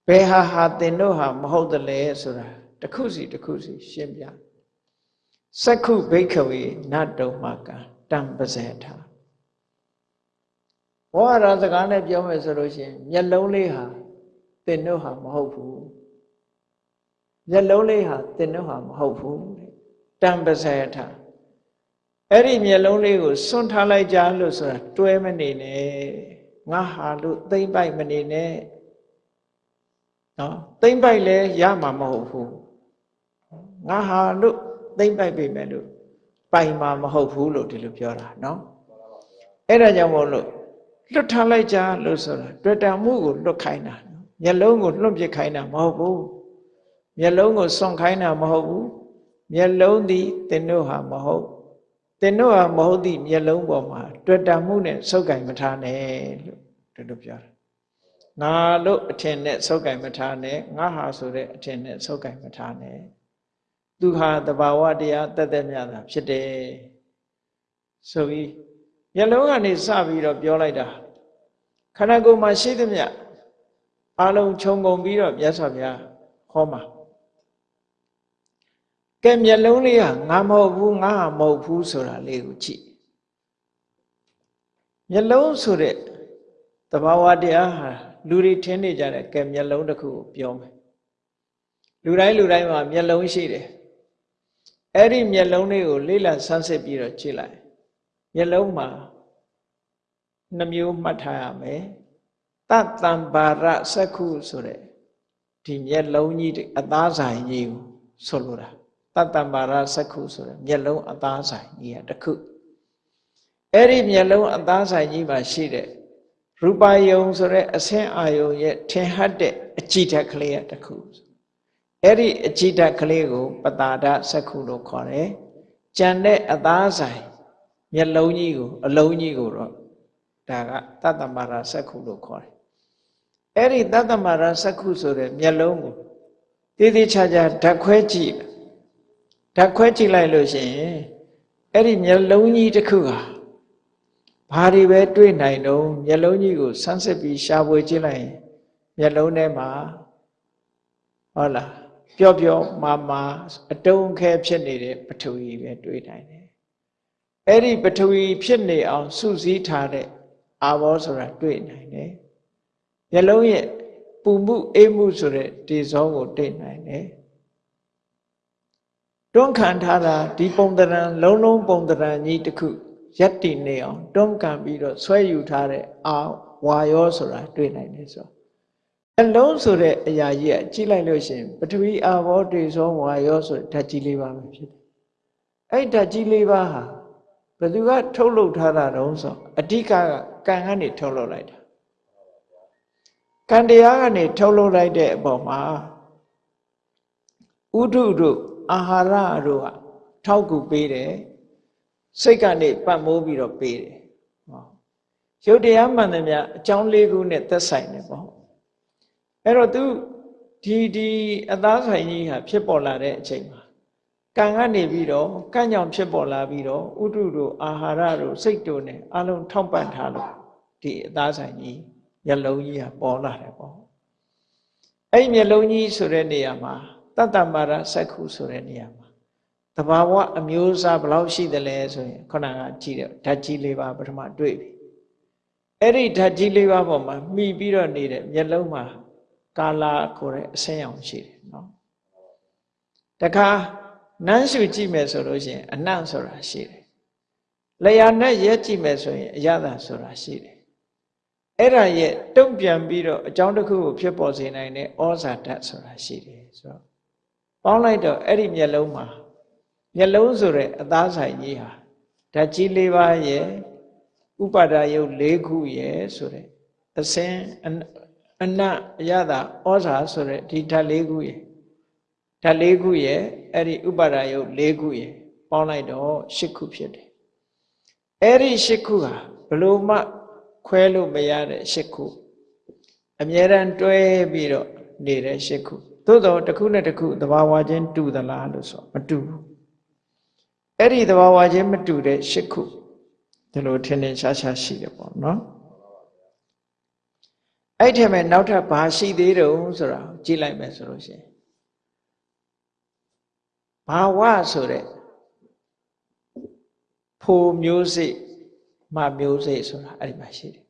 ဘယ်ဟာဟာသင်တို့ဟာမဟုတ်တယ်လဲဆိုတာတစ်ခုစီတစ်ခုစီရှင်းပြစက္ခုဘိခဝေနတုံမကတံပဇေထာ ဘောရစကားနဲ့ပြောမယ်ဆိုလို့ရှိရင်မျက်လုံးလေးဟာသင်တို့ဟာမဟုတ်ဘူးမျက်လုံးလေးဟာသင်တို့ဟာမဟုတ်ဘူးတံပဇေထာအဲ့ဒီမျက်လုံးလေးကိုစွန့်ထားလိုက်ကြလို့ဆိုတာတွဲမနေနဲ့ငါဟာလို့သိမ့်ပိုက်မနေနဲ့နော်သိမ့်ပိုက်လဲရမှာမဟုတ်ဘူးငါဟာလို့သိမ့်ပိုက်ပြီမဲ့လို့ပိုင်မှာမဟုတ်ဘူးလို့ဒီလိုပြောတာနော်အဲ့ဒါကြောင့်မို့လို့ လွတ်ထားလိုက်ကြလို့ဆိုတာတွေ့တာမှုကိုလွတ်ခိုင်းတာမျက်လုံးကိုလွတ်ပစ်ခိုင်းတာမဟုတ်ဘူးမျက်လုံးကိုစွန့်ခိုင်းတာမဟုတ်ဘူးမျက်လုံးသည်သင်တို့ဟာမဟုတ်သင်တို့ဟာမဟုတ်သည့်မျက်လုံးပေါ်မှာတွေ့တာမှုနဲ့ဆုပ်ကင်မထားနဲ့လို့ဒီလိုပြောတာငါလို့အထင်နဲ့ဆုပ်ကင်မထားနဲ့ငါဟာဆိုတဲ့အထင်နဲ့ဆုပ်ကင်မထားနဲ့သူဟာတဘာဝတရားတသက်မြတာဖြစ်တယ်ဆိုပြီး မျက်လုံးကနေစပြီးတော့ပြောလိုက်တာခန္ဓာကိုယ်မှာရှိသမျှအလုံးခြုံငုံပြီးတော့မြတ်စွာဘုရားဟောမှာကဲမျက်လုံးလေးဟာငါမဟုတ်ဘူးငါဟာမဟုတ်ဘူးဆိုတာလေးကိုကြည့်မျက်လုံးဆိုတဲ့တဘာဝတရားဟာလူတွေထင်နေကြတယ်ကဲမျက်လုံးတစ်ခုကိုပြောမယ်လူတိုင်းလူတိုင်းမှာမျက်လုံးရှိတယ်အဲ့ဒီမျက်လုံးလေးကိုလေးလံဆန်းစစ်ပြီးတော့ကြည့်လိုက် မျက်လုံးမှာနှမျိုးမှတ်ထားရမယ်တတ္တံဘာရစက္ခုဆိုတဲ့ဒီမျက်လုံးကြီးအသားဆိုင်ကြီးကိုဆိုလိုတာတတ္တံဘာရစက္ခုဆိုတဲ့မျက်လုံးအသားဆိုင်ကြီးကတစ်ခုအဲ့ဒီမျက်လုံးအသားဆိုင်ကြီးမှာရှိတဲ့ရူပယုံဆိုတဲ့အဆင်းအာယုံရဲ့ထင်ဟတ်တဲ့အကြည့်ဓာတ်ကလေးကတစ်ခုအဲ့ဒီအကြည့်ဓာတ်ကလေးကို ပတာဒစက္ခုလို့ခေါ်တယ်ကြံတဲ့အသားဆိုင် မျက်လုံးကြီးကိုအလုံးကြီးကိုတော့ဒါကတတ္တမရာစက္ခုလို့ခေါ်တယ်အဲ့ဒီတတ္တမရာစက္ခုဆိုတဲ့မျက်လုံးကိုတည်တည်ချာချာဓာတ်ခွဲကြည့်ဓာတ်ခွဲကြည့်လိုက်လို့ရှိရင်အဲ့ဒီမျက်လုံးကြီးတစ်ခုဟာဘာတွေပဲတွေ့နိုင်တော့မျက်လုံးကြီးကိုဆန်းစစ်ပြီးရှာဖွေကြည့်လိုက်ရင်မျက်လုံးထဲမှာဟုတ်လားပျော့ပျော့မာမာအတုံးခဲဖြစ်နေတဲ့ပထဝီပဲတွေ့နိုင်တယ် အဲ့ဒီပထဝီဖြစ်နေအောင်စုစည်းထားတဲ့အာဘောဆိုတာတွေ့နိုင်တယ်မျက်လုံးရဲ့ပူမှုအေးမှုဆိုတဲ့ဒီဇောကိုတွေ့နိုင်တယ်တွန်းခံထားတာဒီပုံတရံလုံးလုံးပုံတရံကြီးတစ်ခုရက်တည်နေအောင်တွန်းကန်ပြီးတော့ဆွဲယူထားတဲ့အာဝါယောဆိုတာတွေ့နိုင်တယ်ဆိုအလုံးဆိုတဲ့အရာကြီးကကြည့်လိုက်လို့ရှိရင်ပထဝီအာဘောတေဇောဝါယောဆိုတဲ့ဓာတ်ကြီးလေးပါပဲဖြစ်တယ်အဲ့ဓာတ်ကြီးလေးပါဟာ ဘယ်သူကထုတ်လုပ်ထားတာတုံးဆိုအဓိကကကံကနေထုတ်လုပ်လိုက်တာကံတရားကနေထုတ်လုပ်လိုက်တဲ့အပေါ်မှာဥဒုတို့အာဟာရတို့ကထောက်ကူပေးတယ်စိတ်ကနေပတ်မိုးပြီးတော့ပေးတယ်ဟောရုပ်တရားမှန်တယ်များအကြောင်းလေးခုနဲ့သက်ဆိုင်တယ်ပေါ့အဲ့တော့သူဒီဒီအသားဆိုင်ကြီးဟာဖြစ်ပေါ်လာတဲ့အချိန်မှာ ကံကနေပြီးတော့ကံကြောင့်ဖြစ်ပေါ်လာပြီးတော့ဥတုတို့အာဟာရတို့စိတ်တို့ ਨੇ အလုံးထောက်ပံ့ထားလို့ဒီအသားဆိုင်ကြီးမျက်လုံးကြီးကပေါ်လာတယ်ပေါ့အဲ့မျက်လုံးကြီးဆိုတဲ့နေရာမှာတတ္တမာရစက္ခုဆိုတဲ့နေရာမှာတဘာဝအမျိုးအစားဘယ်လောက်ရှိသလဲဆိုရင်ခုနကကြည့်တယ်ဓာတ်ကြီးလေးပါပထမတွေ့ပြီအဲ့ဒီဓာတ်ကြီးလေးပါပေါ်မှာမှီပြီးတော့နေတဲ့မျက်လုံးမှာကာလာခေါ်တဲ့အဆင်းရောင်ရှိတယ်နော်တခါ နန်းရှုကြည့်မယ်ဆိုလို့ရှိရင်အနံ့ဆိုတာရှိတယ်လျာနဲ့ရဲကြည့်မယ်ဆိုရင်အရသာဆိုတာရှိတယ်အဲ့ဒါရဲ့တုံ့ပြန်ပြီးတော့အကြောင်းတစ်ခုကိုဖြစ်ပေါ်စေနိုင်တဲ့ဩဇာဓာတ်ဆိုတာရှိတယ်ဆိုတော့ပေါင်းလိုက်တော့အဲ့ဒီမျက်လုံးမှာမျက်လုံးဆိုတဲ့အသားဆိုင်ကြီးဟာဓာတ်ကြီး၄ပါးရဲ့ဥပါဒယုတ်၄ခုရဲ့ဆိုတဲ့အစင်အနတ်အရသာဩဇာဆိုတဲ့ဒီဓာတ်၄ခုရဲ့ ဓာတ်၄ခုရဲ့အဲ့ဒီဥပါဒယုတ်၄ခုရဲ့ပေါင်းလိုက်တော့၈ခုဖြစ်တယ်အဲ့ဒီ၈ခုဟာဘလို့မှခွဲလို့မရတဲ့၈ခုအမြဲတမ်းတွဲပြီးတော့နေတဲ့၈ခုသို့တော့တစ်ခုနဲ့တစ်ခုသဘာဝချင်းတူသလားလို့ဆိုမတူဘူးအဲ့ဒီသဘာဝချင်းမတူတဲ့၈ခုဒီလိုထင်ထင်ရှားရှားရှိတယ်ပေါ့နော်အဲ့ထက်မဲ့နောက်ထပ်ဘာရှိသေးတုံးဆိုတာကြည့်လိုက်မယ်ဆိုလို့ရှိရင် ဘာဝဆိုတဲ့ဖိုမျိုးစိမမျိုးစိဆိုတာအဲ့ဒီမှာရှိတယ်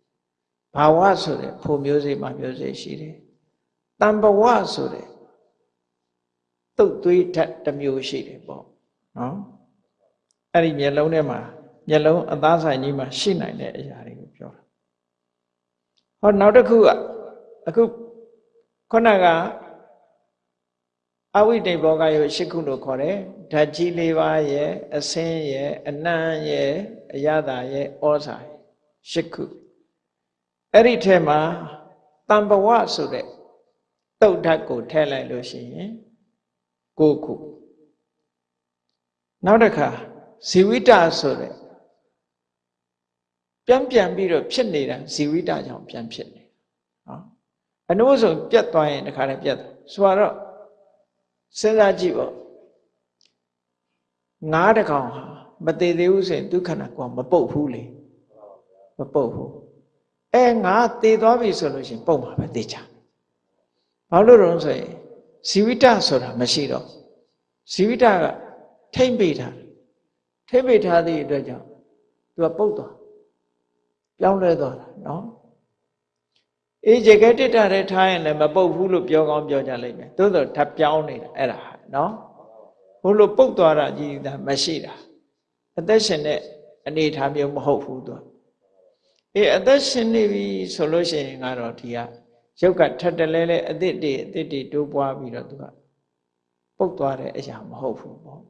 ဘာဝဆိုတဲ့ဖိုမျိုးစိမမျိုးစိရှိတယ်တံဘဝဆိုတဲ့တုတ်သွေးဓာတ်တစ်မျိုးရှိတယ်ပေါ့နော်အဲ့ဒီမျက်လုံးထဲမှာမျက်လုံးအသားဆိုင်ကြီးမှာရှိနိုင်တဲ့အရာတွေကိုပြောတာဟောနောက်တစ်ခုကအခုခုနက အဝိတေဘောကယုရှစ်ခုလို့ခေါ်တယ်ဓာတ်ကြီးလေးပါးရဲ့အစင်းရဲ့အနံ့ရဲ့အရသာရဲ့ဩဇာရှစ်ခုအဲ့ဒီထဲမှာတံဘဝဆိုတဲ့တုတ်ဓာတ်ကိုထည့်လိုက်လို့ရှိရင်ကိုခုနောက်တစ်ခါဇီဝိတဆိုတဲ့ပြန်ပြန်ပြီးတော့ဖြစ်နေတာဇီဝိတကြောင့်ပြန်ဖြစ်နေနော်အနုဆိုပြတ်သွားရင်တခါတည်းပြတ်ဆိုတော့ စဉ်းစားကြည့်ပေါ့ငါးတကောင်ဟာမသေးသေးဘူးဆိုရင်ဒုက္ခနာကမပုတ်ဘူးလေမပုတ်ဘူးအဲငါသေသွားပြီဆိုလို့ရှိရင်ပုတ်မှာပဲသေချာဘာလို့လဲဆိုရင်ဇီဝိတဆိုတာမရှိတော့ဇီဝိတကထိမ့်ပိထားထိမ့်ပိထားသည့်အတွက်ကြောင့်သူကပုတ်သွားပြောင်းလဲသွားတာနော် အေးဂျေကတစ်တာတဲ့ထားရင်လည်းမပုတ်ဘူးလို့ပြောကောင်းပြောကြလိမ့်မယ်သို့သောဓာတ်ပြောင်းနေတာအဲ့ဒါနော်ဘို့လို့ပုတ်သွားတာကြီးတာမရှိတာအသက်ရှင်တဲ့အနေထားမျိုးမဟုတ်ဘူးသူအေးအသက်ရှင်နေပြီဆိုလို့ရှိရင်ကတော့ဒီကရုပ်ကထပ်တလဲလဲအသစ်တွေအသစ်တွေတိုးပွားပြီးတော့သူကပုတ်သွားတဲ့အရာမဟုတ်ဘူးပေါ့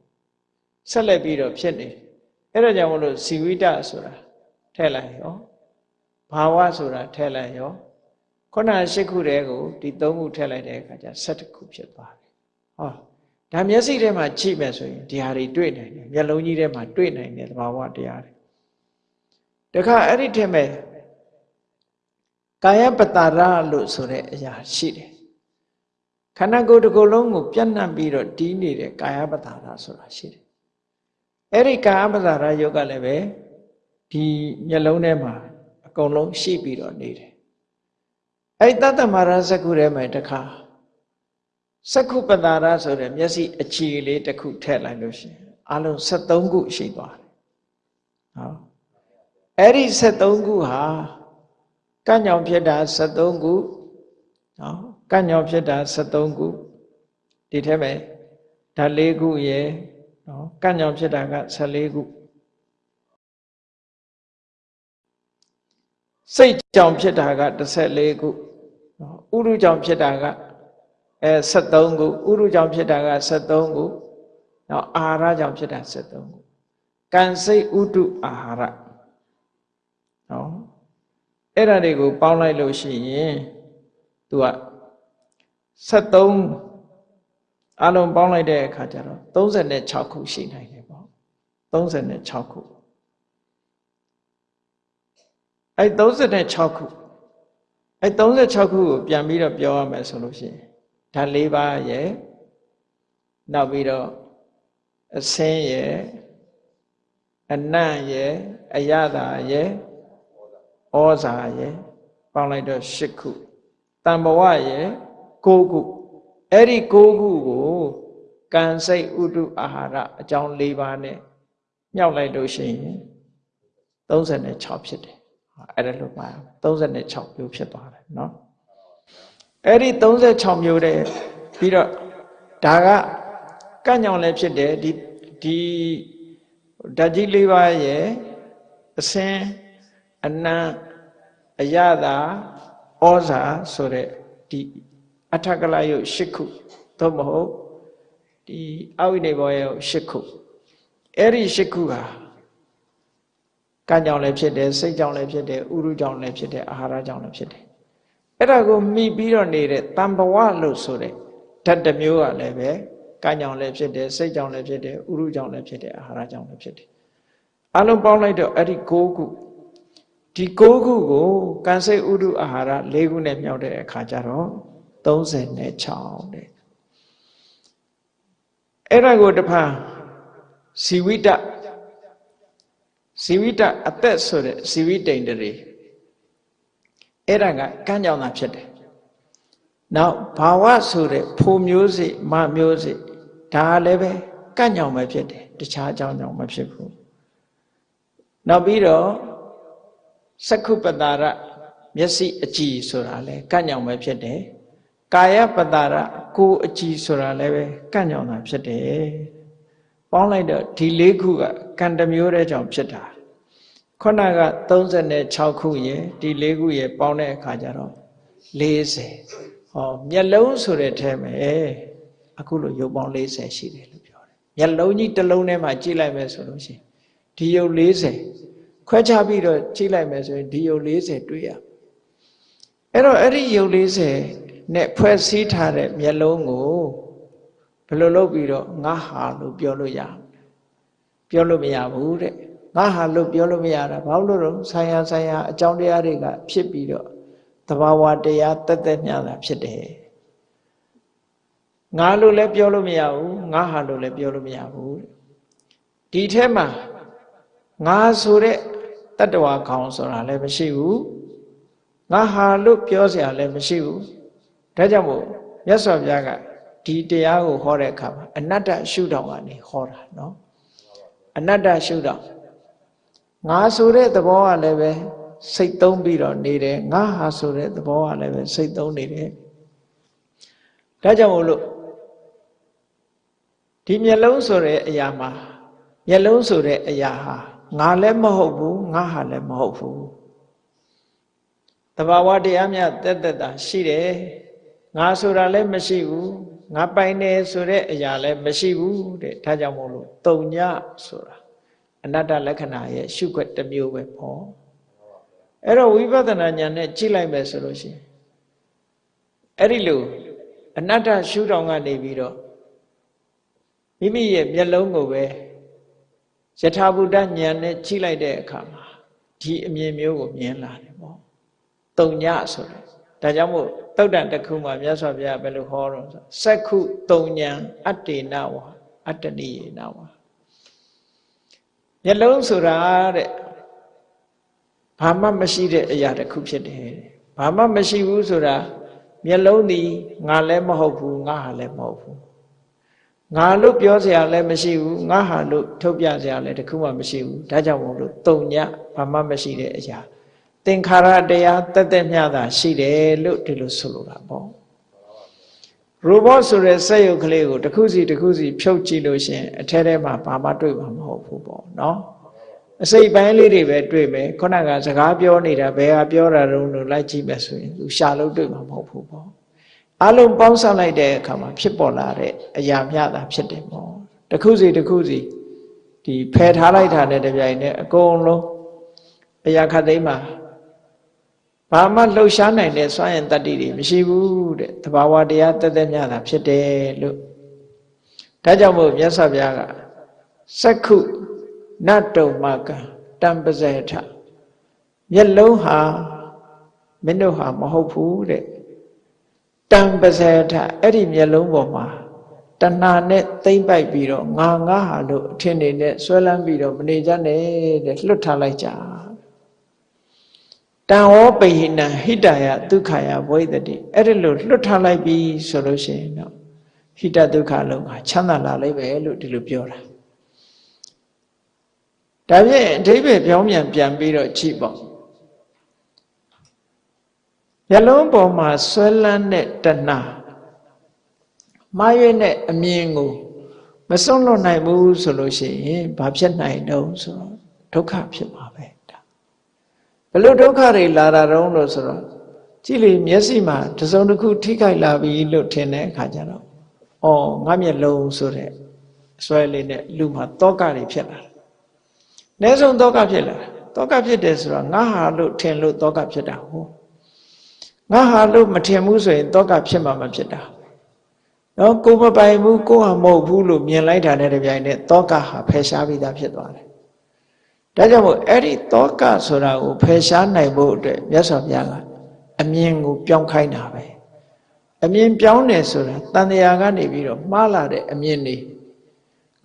ဆက်လက်ပြီးတော့ဖြစ်နေအဲ့ဒါကြောင့်မလို့ဇီဝိတဆိုတာထည့်လိုက်ရောဘာဝဆိုတာထည့်လိုက်ရော ခုန၈ခုတည်းကိုဒီ၃ခုထည့်လိုက်တဲ့အခါကျ၁၇ခုဖြစ်သွားတယ်ဟောဒါမျက်စိထဲမှာကြည့်မယ်ဆိုရင်ဒီဟာတွေတွေ့နိုင်တယ်မျက်လုံးကြီးထဲမှာတွေ့နိုင်တယ်သဘာဝတရားတွေတခါအဲ့ဒီထက်မဲ့ကာယပတာရလို့ဆိုတဲ့အရာရှိတယ်ခန္ဓာကိုယ်တစ်ခုလုံးကိုပြန့်နှံ့ပြီးတော့တီးနေတဲ့ကာယပတာရဆိုတာရှိတယ်အဲ့ဒီကာယပတာရယုတ်ကလည်းပဲဒီမျက်လုံးထဲမှာအကုန်လုံးရှိပြီးတော့နေတယ် အဲ့တတ္တမာရဇကုထဲမှာတခါစကုပတာရဆိုတဲ့မျက်စိအခြေလေးတစ်ခုထည့်လိုက်လို့ရှိရင်အလုံး73ခုရှိသွားတယ်ဟောအဲ့ဒီ73ခုဟာကညောင်ဖြစ်တာ73ခုနော်ကညောင်ဖြစ်တာ73ခုဒီထဲမှာဓာတ်၄ခုရယ်နော်ကညောင်ဖြစ်တာက14ခုစိတ်ကြောင့်ဖြစ်တာက14ခုနော် ဥရုကြောင့်ဖြစ်တာကအဲ73ခုဥရုကြောင့်ဖြစ်တာက73ခုနော်အာဟာရကြောင့်ဖြစ်တာ73ခုကံစိတ်ဥတုအာဟာရနော်အဲ့ဒါတွေကိုပေါင်းလိုက်လို့ရှိရင်သူက73အလုံးပေါင်းလိုက်တဲ့အခါကျတော့36ခုရှိနိုင်တယ်ပေါ့36ခုအဲ့36ခု အဲ့36ခုကိုပြန်ပြီးတော့ပြောရမယ်ဆိုလို့ရှိရင်ဓာတ်၄ပါးရဲ့နောက်ပြီးတော့အစင်းရဲ့အနံ့ရဲ့အယတာရဲ့ဩဇာရဲ့ပေါင်းလိုက်တော့၈ခုတံဘဝရဲ့၉ခုအဲ့ဒီ၉ခုကိုကံစိတ်ဥတုအာဟာရအကြောင်း၄ပါးနဲ့မြောက်လိုက်လို့ရှိရင်36ဖြစ်တယ် အဲ့ဒါလို့ပါ36မျိုးဖြစ်သွားတယ်เนาะအဲ့ဒီ36မျိုးတဲ့ပြီးတော့ဒါကကန့်ညောင်လည်းဖြစ်တယ်ဒီဒီဓာတ်ကြီး၄ပါးရဲ့အစင်းအနံအယတာဩဇာဆိုတဲ့ဒီအထကလယုတ်၈ခုသို့မဟုတ်ဒီအဝိနေဘောယုတ်၈ခုအဲ့ဒီ၈ခုဟာ ကံကြောင့်လည်းဖြစ်တယ်စိတ်ကြောင့်လည်းဖြစ်တယ်ဥရုကြောင့်လည်းဖြစ်တယ်အာဟာရကြောင့်လည်းဖြစ်တယ်အဲ့ဒါကိုမိပြီးတော့နေတဲ့တံဘဝလို့ဆိုတဲ့ဓာတ်တစ်မျိုးကလည်းပဲကံကြောင့်လည်းဖြစ်တယ်စိတ်ကြောင့်လည်းဖြစ်တယ်ဥရုကြောင့်လည်းဖြစ်တယ်အာဟာရကြောင့်လည်းဖြစ်တယ်အလုံးပေါင်းလိုက်တော့အဲ့ဒီ၉ခုဒီ၉ခုကိုကံစိတ်ဥရုအာဟာရ၄ခုနဲ့မြောက်တဲ့အခါကျတော့36တဲ့အဲ့ဒါကိုတဖန်ဇီဝိတ ဇီဝိတအသက်ဆိုတဲ့ဇီဝိတိန်တရေအဲ့ဒါကကမ်းကြောင်တာဖြစ်တယ်နောက်ဘာဝဆိုတဲ့ဖိုမျိုးစိမမျိုးစိဒါလည်းပဲကန့်ညောင်ပဲဖြစ်တယ်တခြားအကြောင်းကြောင့်မဖြစ်ဘူးနောက်ပြီးတော့စက္ခုပတာရမျက်စိအကြည်ဆိုတာလည်းကန့်ညောင်ပဲဖြစ်တယ်ကာယပတာရကိုယ်အကြည်ဆိုတာလည်းပဲကန့်ညောင်တာဖြစ်တယ်ပေါင်းလိုက်တော့ဒီလေးခုကကံတမျိုးတဲ့ကြောင့်ဖြစ်တာ ခုနက36ခုရယ်ဒီ၄ခုရယ်ပေါင်းတဲ့အခါကျတော့40ဟောမျက်လုံးဆိုတဲ့ထဲမှာအခုလိုရုပ်ပေါင်း40ရှိတယ်လို့ပြောတယ်မျက်လုံးကြီးတစ်လုံးထဲမှာကြည့်လိုက်မယ်ဆိုလို့ရှိရင်ဒီရုပ်40ခွဲခြားပြီးတော့ကြည့်လိုက်မယ်ဆိုရင်ဒီရုပ်40တွေ့ရအဲ့တော့အဲ့ဒီရုပ်40နဲ့ဖွဲ့စည်းထားတဲ့မျက်လုံးကိုဘယ်လိုလုပ်ပြီးတော့ငါဟာလို့ပြောလို့ရပြောလို့မရဘူးတဲ့ ငါဟာလို့ပြောလို့မရတာဘာလို့လို့ဆိုင်ရာဆိုင်ရာအကြောင်းတရားတွေကဖြစ်ပြီးတော့သဘာဝတရားတက်တက်မြတာဖြစ်တယ်ငါလို့လည်းပြောလို့မရဘူးငါဟာလို့လည်းပြောလို့မရဘူးဒီထဲမှာငါဆိုတဲ့တတ္တဝါခေါင်ဆိုတာလည်းမရှိဘူးငါဟာလို့ပြောเสียလည်းမရှိဘူးဒါကြောင့်မို့မြတ်စွာဘုရားကဒီတရားကိုဟောတဲ့အခါမှာအနတ္တရှုထောင့်ကနေဟောတာเนาะအနတ္တရှုထောင့် ငါဆိုတဲ့သဘောကလည်းပဲစိတ်သုံးပြီးတော့နေတယ်ငါဟာဆိုတဲ့သဘောကလည်းပဲစိတ်သုံးနေတယ်ဒါကြောင့်မို့လို့ဒီမျက်လုံးဆိုတဲ့အရာမှာမျက်လုံးဆိုတဲ့အရာဟာငါလည်းမဟုတ်ဘူးငါဟာလည်းမဟုတ်ဘူးတဘာဝတရားများတက်တက်တာရှိတယ်ငါဆိုတာလည်းမရှိဘူးငါပိုင်တယ်ဆိုတဲ့အရာလည်းမရှိဘူးတဲ့ဒါကြောင့်မို့လို့တုံညဆိုတာ အနတ္တလက္ခဏာရဲ့ရှုခွက်တစ်မျိုးပဲပေါ့အဲ့တော့ဝိပဿနာဉာဏ်နဲ့ကြည့်လိုက်မယ်ဆိုလို့ရှိရင်အဲ့ဒီလိုအနတ္တရှုထောင်ကနေပြီးတော့မိမိရဲ့မျက်လုံးကိုပဲယထာဘုဒ္ဓဉာဏ်နဲ့ကြည့်လိုက်တဲ့အခါမှာဒီအမြင်မျိုးကိုမြင်လာတယ်ပေါ့တုံညဆိုတယ်ဒါကြောင့်မို့တုတ်တန်တစ်ခုမှာမြတ်စွာဘုရားဘယ်လိုဟောတော့ဆိုစက္ခုတုံညံအတ္တေနဝါအတ္တနိယေနဝါ မျက်လုံးဆိုတာတဲ့ဘာမှမရှိတဲ့အရာတစ်ခုဖြစ်တယ်ဘာမှမရှိဘူးဆိုတာမျက်လုံးဒီငါလည်းမဟုတ်ဘူးငါဟာလည်းမဟုတ်ဘူးငါလို့ပြောစရာလည်းမရှိဘူးငါဟာလို့ထုတ်ပြစရာလည်းတခုမှမရှိဘူးဒါကြောင့်မို့လို့တုံညဘာမှမရှိတဲ့အရာသင်္ခါရတရားတက်တက်မြတာရှိတယ်လို့ဒီလိုဆိုလိုတာပေါ့ ရိုဘောဆိုတဲ့စက်ရုပ်ကလေးကိုတစ်ခုစီတစ်ခုစီဖြုတ်ကြည့်လို့ရှင်အထဲထဲမှာဘာမှတွေ့မှာမဟုတ်ဘူးပေါ့နော်အစိတ်ပိုင်းလေးတွေပဲတွေ့မယ်ခုနကစကားပြောနေတာဘယ်ဟာပြောတာတုံးလို့လိုက်ကြည့်မယ်ဆိုရင်သူရှာလို့တွေ့မှာမဟုတ်ဘူးပေါ့အလုံးပေါင်းစပ်လိုက်တဲ့အခါမှာဖြစ်ပေါ်လာတဲ့အရာမျှတာဖြစ်တယ်ပေါ့တစ်ခုစီတစ်ခုစီဒီဖယ်ထားလိုက်တာနဲ့တပြိုင်နက်အကုန်လုံးအရာခတ်သိမ်းမှာ ဘာမှလှုပ်ရှားနိုင်တဲ့စွမ်းရင်တတ္တိတွေမရှိဘူးတဲ့တဘာဝတရားတက်တက်မြတာဖြစ်တယ်လို့ဒါကြောင့်မို့မြတ်စွာဘုရားကစက္ခုနတ္တုမကတံပဇေထမျက်လုံးဟာမင်းတို့ဟာမဟုတ်ဘူးတဲ့တံပဇေထအဲ့ဒီမျက်လုံးပေါ်မှာတဏှာနဲ့သိမ့်ပိုက်ပြီးတော့ငါငါဟာလို့အထင်နေနဲ့ဆွဲလန်းပြီးတော့မနေကြနဲ့တဲ့လွတ်ထားလိုက်ကြ တံဝောပိဟိနံဟိတယဒုက္ခယဝိသတိအဲ့ဒီလိုလွတ်ထားလိုက်ပြီဆိုလို့ရှိရင်တော့ဟိတဒုက္ခလုံးကချမ်းသာလာလိမ့်မယ်လို့ဒီလိုပြောတာဒါဖြင့်အဓိပ္ပာယ်ပြောင်းပြန်ပြန်ပြီးတော့ကြည့်ပေါ့မျက်လုံးပေါ်မှာဆွဲလန်းတဲ့တဏှာမှားရွေးတဲ့အမြင်ကိုမစွန့်လွတ်နိုင်ဘူးဆိုလို့ရှိရင်ဘာဖြစ်နိုင်တော့ဆိုတော့ဒုက္ခဖြစ်မှာပဲဒါဘ လို့ဒုက္ခတွေလာတာတုံးလို့ဆိုတော့ကြည့်လေမျက်စိမှာတစုံတစ်ခုထိခိုက်လာပြီလို့ထင်တဲ့အခါကျတော့အော်ငါမျက်လုံးဆိုတဲ့အစွဲလေးနဲ့လူမှာတောကတွေဖြစ်လာတယ်။အ ਨੇ ဆုံးတောကဖြစ်လာတယ်။တောကဖြစ်တယ်ဆိုတော့ငါဟာလို့ထင်လို့တောကဖြစ်တာဟုတ်ငါဟာလို့မထင်ဘူးဆိုရင်တောကဖြစ်မှာမဖြစ်တာနော်ကိုမပိုင်ဘူးကိုဟာမဟုတ်ဘူးလို့မြင်လိုက်တာနဲ့တပြိုင်နက်တောကဟာဖယ်ရှားပြီးသားဖြစ်သွားတယ် ဒါကြောင့်မို့အဲ့ဒီတောကဆိုတာကိုဖယ်ရှားနိုင်ဖို့အတွက်မြတ်စွာဘုရားကအမြင်ကိုပြောင်းခိုင်းတာပဲအမြင်ပြောင်းတယ်ဆိုတာတန်တရားကနေပြီးတော့မှားလာတဲ့အမြင်တွေ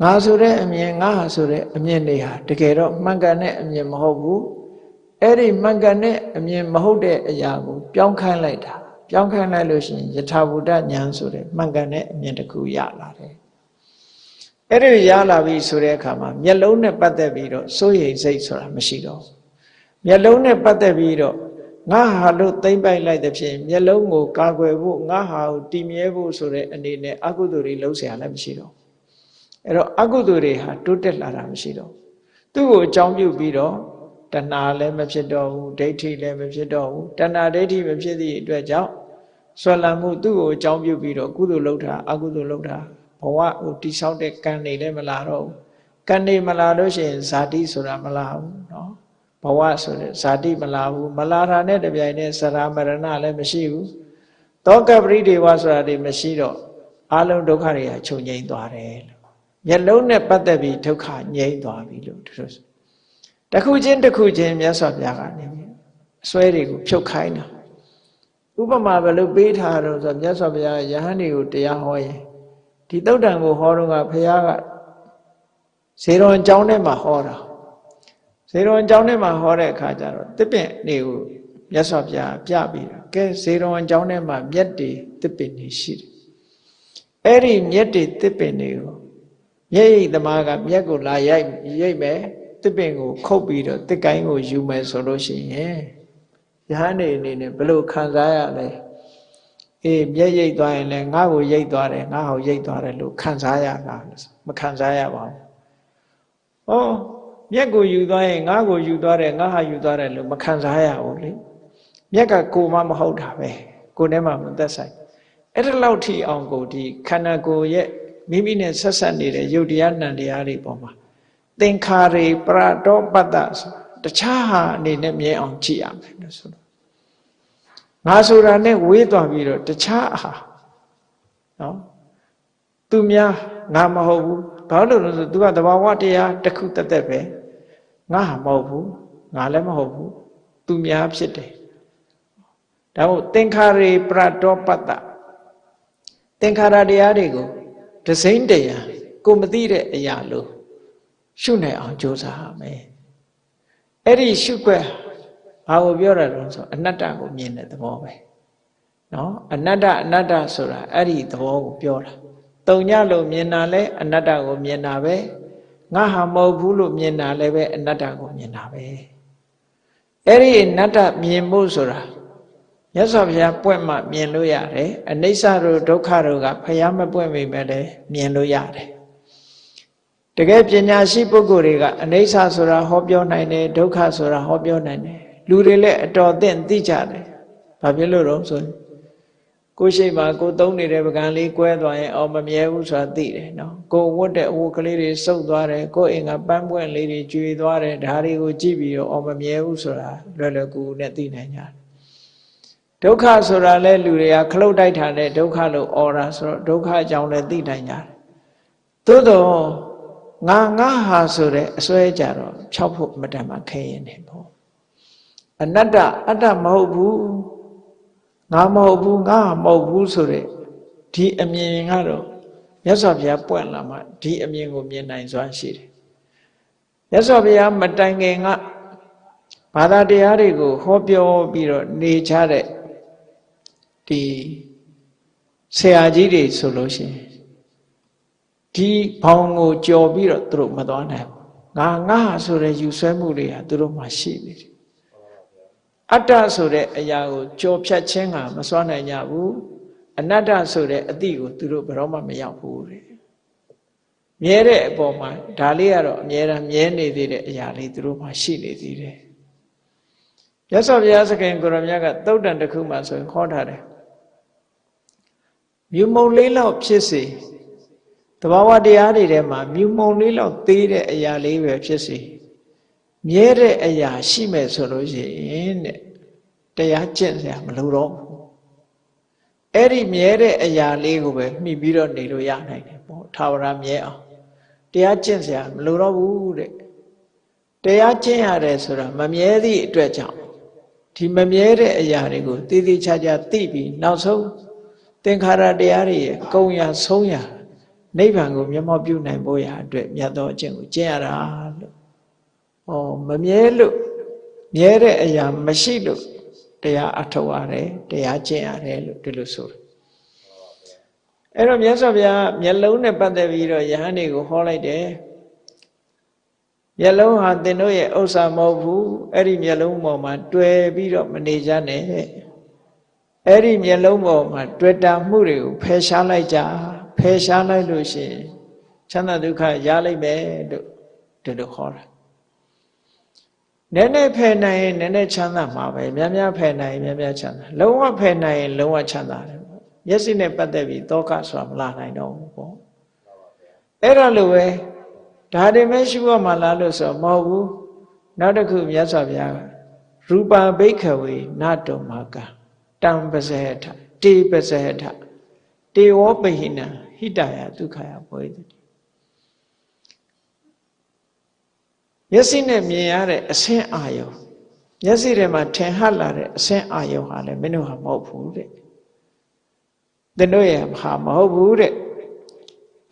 ငါဆိုတဲ့အမြင်ငါဟာဆိုတဲ့အမြင်တွေဟာတကယ်တော့မှန်ကန်တဲ့အမြင်မဟုတ်ဘူးအဲ့ဒီမှန်ကန်တဲ့အမြင်မဟုတ်တဲ့အရာကိုပြောင်းခိုင်းလိုက်တာပြောင်းခိုင်းလိုက်လို့ရှိရင်ယထာဘုဒ္ဓဉာဏ်ဆိုတဲ့မှန်ကန်တဲ့အမြင်တစ်ခုရလာတယ် အဲ့ဒီရလာပြီဆိုတဲ့အခါမှာမျက်လုံးနဲ့ပတ်သက်ပြီးတော့စိုးရိမ်စိတ်ဆိုတာမရှိတော့မျက်လုံးနဲ့ပတ်သက်ပြီးတော့ငါဟာလို့သိမ့်ပိုက်လိုက်တဲ့ဖြင့်မျက်လုံးကိုကာကွယ်ဖို့ငါဟာကိုတည်မြဲဖို့ဆိုတဲ့အနေနဲ့အကုသိုလ်တွေလှုပ်เสียလည်းမရှိတော့အဲ့တော့အကုသိုလ်တွေဟာတိုးတက်လာတာမရှိတော့သူ့ကိုအကြောင်းပြုပြီးတော့တဏှာလည်းမဖြစ်တော့ဘူးဒိဋ္ဌိလည်းမဖြစ်တော့ဘူးတဏှာဒိဋ္ဌိမဖြစ်သည့်အတွက်ကြောင့်ဆွဲလန်းမှုသူ့ကိုအကြောင်းပြုပြီးတော့ကုသိုလ်လုပ်တာအကုသိုလ်လုပ်တာ ဘဝဟိုတိဆောက်တဲ့ကံတွေလည်းမလာတော့ဘူးကံတွေမလာလို့ရှိရင်ဇာတိဆိုတာမလာဘူးเนาะဘဝဆိုတဲ့ဇာတိမလာဘူးမလာတာနဲ့တပြိုင်တည်းစရာမရဏလည်းမရှိဘူးတောကပရိဒေဝဆိုတာတွေမရှိတော့အလုံးဒုက္ခတွေကချုပ်ငြိမ်းသွားတယ်လို့ မျက်လုံးနဲ့ပတ်သက်ပြီးဒုက္ခငြိမ့်သွားပြီလို့သူတို့တစ်ခုချင်းတစ်ခုချင်းမြတ်စွာဘုရားကနေအစွဲတွေကိုဖြုတ်ခိုင်းတာဥပမာဘယ်လိုပေးထားတော့ဆိုမြတ်စွာဘုရားယဟန်တွေကိုတရားဟောရင် ဒီတုတ်တန်ကိုဟောတော့ကဘုရားကဇေရွန်ကျောင်းထဲမှာဟောတာဇေရွန်ကျောင်းထဲမှာဟောတဲ့အခါကျတော့တစ်ပင်တွေကိုမြတ်စွာဘုရားပြပြီးတော့ကဲဇေရွန်ကျောင်းထဲမှာမြက်တွေတစ်ပင်တွေရှိတယ်အဲ့ဒီမြက်တွေတစ်ပင်တွေကိုမျက်ရည်သမားကမျက်ကိုလာရိုက်ရိတ်မယ်တစ်ပင်ကိုခုတ်ပြီးတော့တစ်ကိုင်းကိုယူမယ်ဆိုလို့ရှိရင်ယဟန်နေအနေနဲ့ဘယ်လိုခံစားရလဲ အေးမျက်ရိတ်သွားရင်လည်းငါ့ကိုရိတ်သွားတယ်ငါ့ဟောရိတ်သွားတယ်လို့ခံစားရတာမခံစားရပါဘူး။ဩမျက်ကိုယူသွားရင်ငါ့ကိုယူသွားတယ်ငါဟာယူသွားတယ်လို့မခံစားရဘူးလေ။မျက်ကကိုမှမဟုတ်တာပဲ။ကိုယ်ထဲမှာမသက်ဆိုင်။အဲ့ဒါလောက်ထိအောင်ကိုဒီခန္ဓာကိုယ်ရဲ့မိမိနဲ့ဆက်ဆက်နေတဲ့ယုတ်တရားနံတရားတွေပေါ်မှာသင်္ခါရေပရတောပတ္တဆိုတခြားဟာအနေနဲ့မြင်အောင်ကြည့်ရမယ်လို့ဆိုတော့ ငါဆိုတာနဲ့ဝေးသွားပြီးတော့တခြားဟာနော်သူများငါမဟုတ်ဘူးဘာလို့လဲဆိုသူကတဘာဝတရားတစ်ခုတက်တက်ပဲငါဟာမဟုတ်ဘူးငါလည်းမဟုတ်ဘူးသူများဖြစ်တယ်ဒါမို့သင်္ခါရေပရတောပတ္တသင်္ခါရတရားတွေကိုဒစိမ့်တရားကိုမသိတဲ့အရာလို့ရှုနိုင်အောင်ကြိုးစားရမယ်အဲ့ဒီရှုွက် ဘာကိုပြောရတော့ဆိုအနတ္တကိုမြင်တဲ့သဘောပဲနော်အနတ္တအနတ္တဆိုတာအဲ့ဒီသဘောကိုပြောတာတုံညလို့မြင်တာလဲအနတ္တကိုမြင်တာပဲငါဟာမဟုတ်ဘူးလို့မြင်တာလည်းပဲအနတ္တကိုမြင်တာပဲအဲ့ဒီအနတ္တမြင်ဖို့ဆိုတာမြတ်စွာဘုရားပွင့်မှမြင်လို့ရတယ်အနိစ္စတို့ဒုက္ခတို့ကဘုရားမပွင့်မိမဲ့လည်းမြင်လို့ရတယ်တကယ်ပညာရှိပုဂ္ဂိုလ်တွေကအနိစ္စဆိုတာဟောပြောနိုင်တယ်ဒုက္ခဆိုတာဟောပြောနိုင်တယ် လူတွေလည်းအတော်သင့်သိကြတယ်ဘာဖြစ်လို့တော့ဆိုရင်ကိုရှိမှကိုသုံးနေတဲ့ပကံလေးကွဲသွားရင်အော်မမြဲဘူးဆိုတာသိတယ်နော်ကိုဝတ်တဲ့အဝတ်ကလေးတွေစုပ်သွားတယ်ကိုအိမ်ကပန်းပွင့်လေးတွေကျွေသွားတယ်ဒါတွေကိုကြည့်ပြီးတော့အော်မမြဲဘူးဆိုတာလွယ်လွယ်ကူကူနဲ့သိနိုင်ကြတယ်ဒုက္ခဆိုတာလဲလူတွေကခလုတ်တိုက်တာနဲ့ဒုက္ခလို့អော်တာဆိုတော့ဒုက္ခအကြောင်းလည်းသိနိုင်ကြတယ်သို့တော့ငါငါဟာဆိုတဲ့အစွဲကြတော့ဖြောက်ဖို့မတန်မှခဲရင်နေပေါ့ အနတ္တအတ္တမဟုတ်ဘူးငါမဟုတ်ဘူးငါမဟုတ်ဘူးဆိုတဲ့ဒီအမြင်ကတော့မြတ်စွာဘုရားပွင့်လာမှဒီအမြင်ကိုမြင်နိုင်စွာရှိတယ်မြတ်စွာဘုရားမတိုင်ခင်ကဘာသာတရားတွေကိုဟောပြောပြီးတော့နေကြတဲ့ဒီဆရာကြီးတွေဆိုလို့ရှိရင်ဒီဘောင်ကိုကြော်ပြီးတော့သူတို့မသွားနိုင်ဘူးငါငါဆိုတဲ့ယူဆွဲမှုတွေဟာသူတို့မှရှိနေတယ် အတ္တဆိုတဲ့အရာကိုကြော်ဖြတ်ခြင်းကမစွမ်းနိုင်ကြဘူးအနတ္တဆိုတဲ့အတိကိုသူတို့ဘယ်တော့မှမရောက်ဘူးတဲ့မြဲတဲ့အပေါ်မှာဒါလေးကတော့အမြဲတမ်းမြဲနေသေးတဲ့အရာလေးသူတို့မှရှိနေသေးတယ်ရသော်ဘုရားသခင်ကိုရမြတ်ကသုတ်တန်တစ်ခုမှဆိုရင်ခေါ်ထားတယ်မြူမုံလေးလောက်ဖြစ်စေတဘာဝတရားတွေထဲမှာမြူမုံလေးလောက်သေးတဲ့အရာလေးပဲဖြစ်စေ မြဲတဲ့အရာရှိမဲ့ဆိုလို့ရှိရင်တဲ့တရားကျင့်စရာမလိုတော့ဘူးအဲ့ဒီမြဲတဲ့အရာလေးကိုပဲမှီပြီးတော့နေလို့ရနိုင်တယ်ပေါ့ထာဝရမြဲအောင်တရားကျင့်စရာမလိုတော့ဘူးတဲ့တရားကျင့်ရတယ်ဆိုတာမမြဲသည့်အတွက်ကြောင့်ဒီမမြဲတဲ့အရာတွေကိုတည်တည်ချာချာသိပြီးနောက်ဆုံးသင်္ခါရတရားတွေရဲ့ကုံရဆုံးရနိဗ္ဗာန်ကိုမျက်မှောက်ပြုနိုင်ဖို့ရာအတွက်မြတ်သောအကျင့်ကိုကျင့်ရတာလို့။ ဩမမြဲလို့မြဲတဲ့အရာမရှိလို့တရားအထောက်ရတယ်တရားကျင့်ရတယ်လို့ဒီလိုဆိုတယ်။အဲ့တော့မြတ်စွာဘုရားမျက်လုံးနဲ့ပတ်သက်ပြီးတော့ယဟန်တွေကိုဟောလိုက်တယ်။မျက်လုံးဟာသင်တို့ရဲ့ဥစ္စာမဟုတ်ဘူး။အဲ့ဒီမျက်လုံးပေါ်မှာတွေ့ပြီးတော့မနေကြနဲ့။အဲ့ဒီမျက်လုံးပေါ်မှာတွေ့တာမှုတွေကိုဖယ်ရှားလိုက်ကြ။ဖယ်ရှားလိုက်လို့ရှိရင်ချမ်းသာဒုက္ခရလိုက်မယ်လို့ဒီလိုခေါ်တာ နည်းနည်းဖယ်နိုင်ရင်နည်းနည်းချမ်းသာမှာပဲများများဖယ်နိုင်ရင်များများချမ်းသာလုံးဝဖယ်နိုင်ရင်လုံးဝချမ်းသာတယ်ပေါ့မျက်စိနဲ့ပတ်သက်ပြီးတောကဆိုတာမလာနိုင်တော့ဘူးပေါ့အဲ့ဒါလိုပဲဒါတွေမဲ့ရှုရမှာလားလို့ဆိုမဟုတ်ဘူးနောက်တစ်ခုမြတ်စွာဘုရားကရူပါဘိခဝေနတုမာကတံပဇေထတေပဇေထတေဝပဟိနဟိတယဒုက္ခယဘောဓိ မျက်စိနဲ့မြင်ရတဲ့အဆင်းအာယုံမျက်စိထဲမှာထင်ဟပ်လာတဲ့အဆင်းအာယုံဟာလည်းမင်းတို့ဟာမဟုတ်ဘူးတဲ့သင်တို့ရဲ့ဟာမဟုတ်ဘူးတဲ့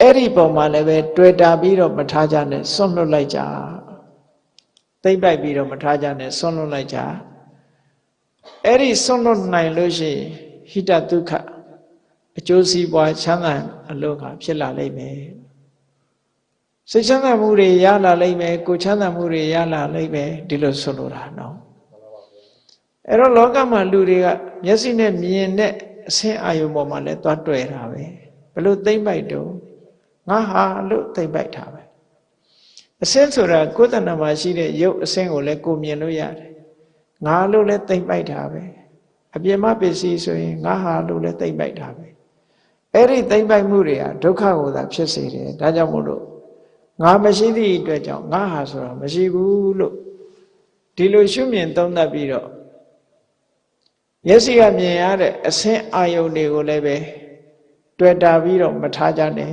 အဲ့ဒီပုံမှာလည်းပဲတွေ့တာပြီးတော့မထားကြနဲ့ဆွန့်လွတ်လိုက်ကြသိမ့်ပိုက်ပြီးတော့မထားကြနဲ့ဆွန့်လွတ်လိုက်ကြအဲ့ဒီဆွန့်လွတ်နိုင်လို့ရှိရင်ဟိတဒုက္ခအကျိုးစီးပွားချမ်းသာအလို့ကဖြစ်လာလိမ့်မယ် စိတ်ချမ်းသာမှုတွေရလာလိမ့်မယ်ကိုချမ်းသာမှုတွေရလာလိမ့်မယ်ဒီလိုဆိုလိုတာနော်အဲ့တော့လောကမှာလူတွေကမျက်စိနဲ့မြင်တဲ့အဆင်းအာယုံပေါ်မှာလည်းသွားတွေ့တာပဲဘလို့သိမ့်ပိုက်တော့ငါဟာလို့သိမ့်ပိုက်တာပဲအဆင်းဆိုတာကိုယ်တဏ္ဍာမှာရှိတဲ့ရုပ်အဆင်းကိုလည်းကိုမြင်လို့ရတယ်ငါလို့လည်းသိမ့်ပိုက်တာပဲအပြင်းမပစ္စည်းဆိုရင်ငါဟာလို့လည်းသိမ့်ပိုက်တာပဲအဲ့ဒီသိမ့်ပိုက်မှုတွေဟာဒုက္ခကိုသာဖြစ်စေတယ်ဒါကြောင့်မို့လို့ ငါမရှိသည့်အတွက်ကြောင့်ငါဟာဆိုတာမရှိဘူးလို့ဒီလိုရှုမြင်သုံးသပ်ပြီးတော့မျက်စိကမြင်ရတဲ့အဆင်းအာယုန်တွေကိုလည်းပဲတွေ့တာပြီးတော့မထားကြနဲ့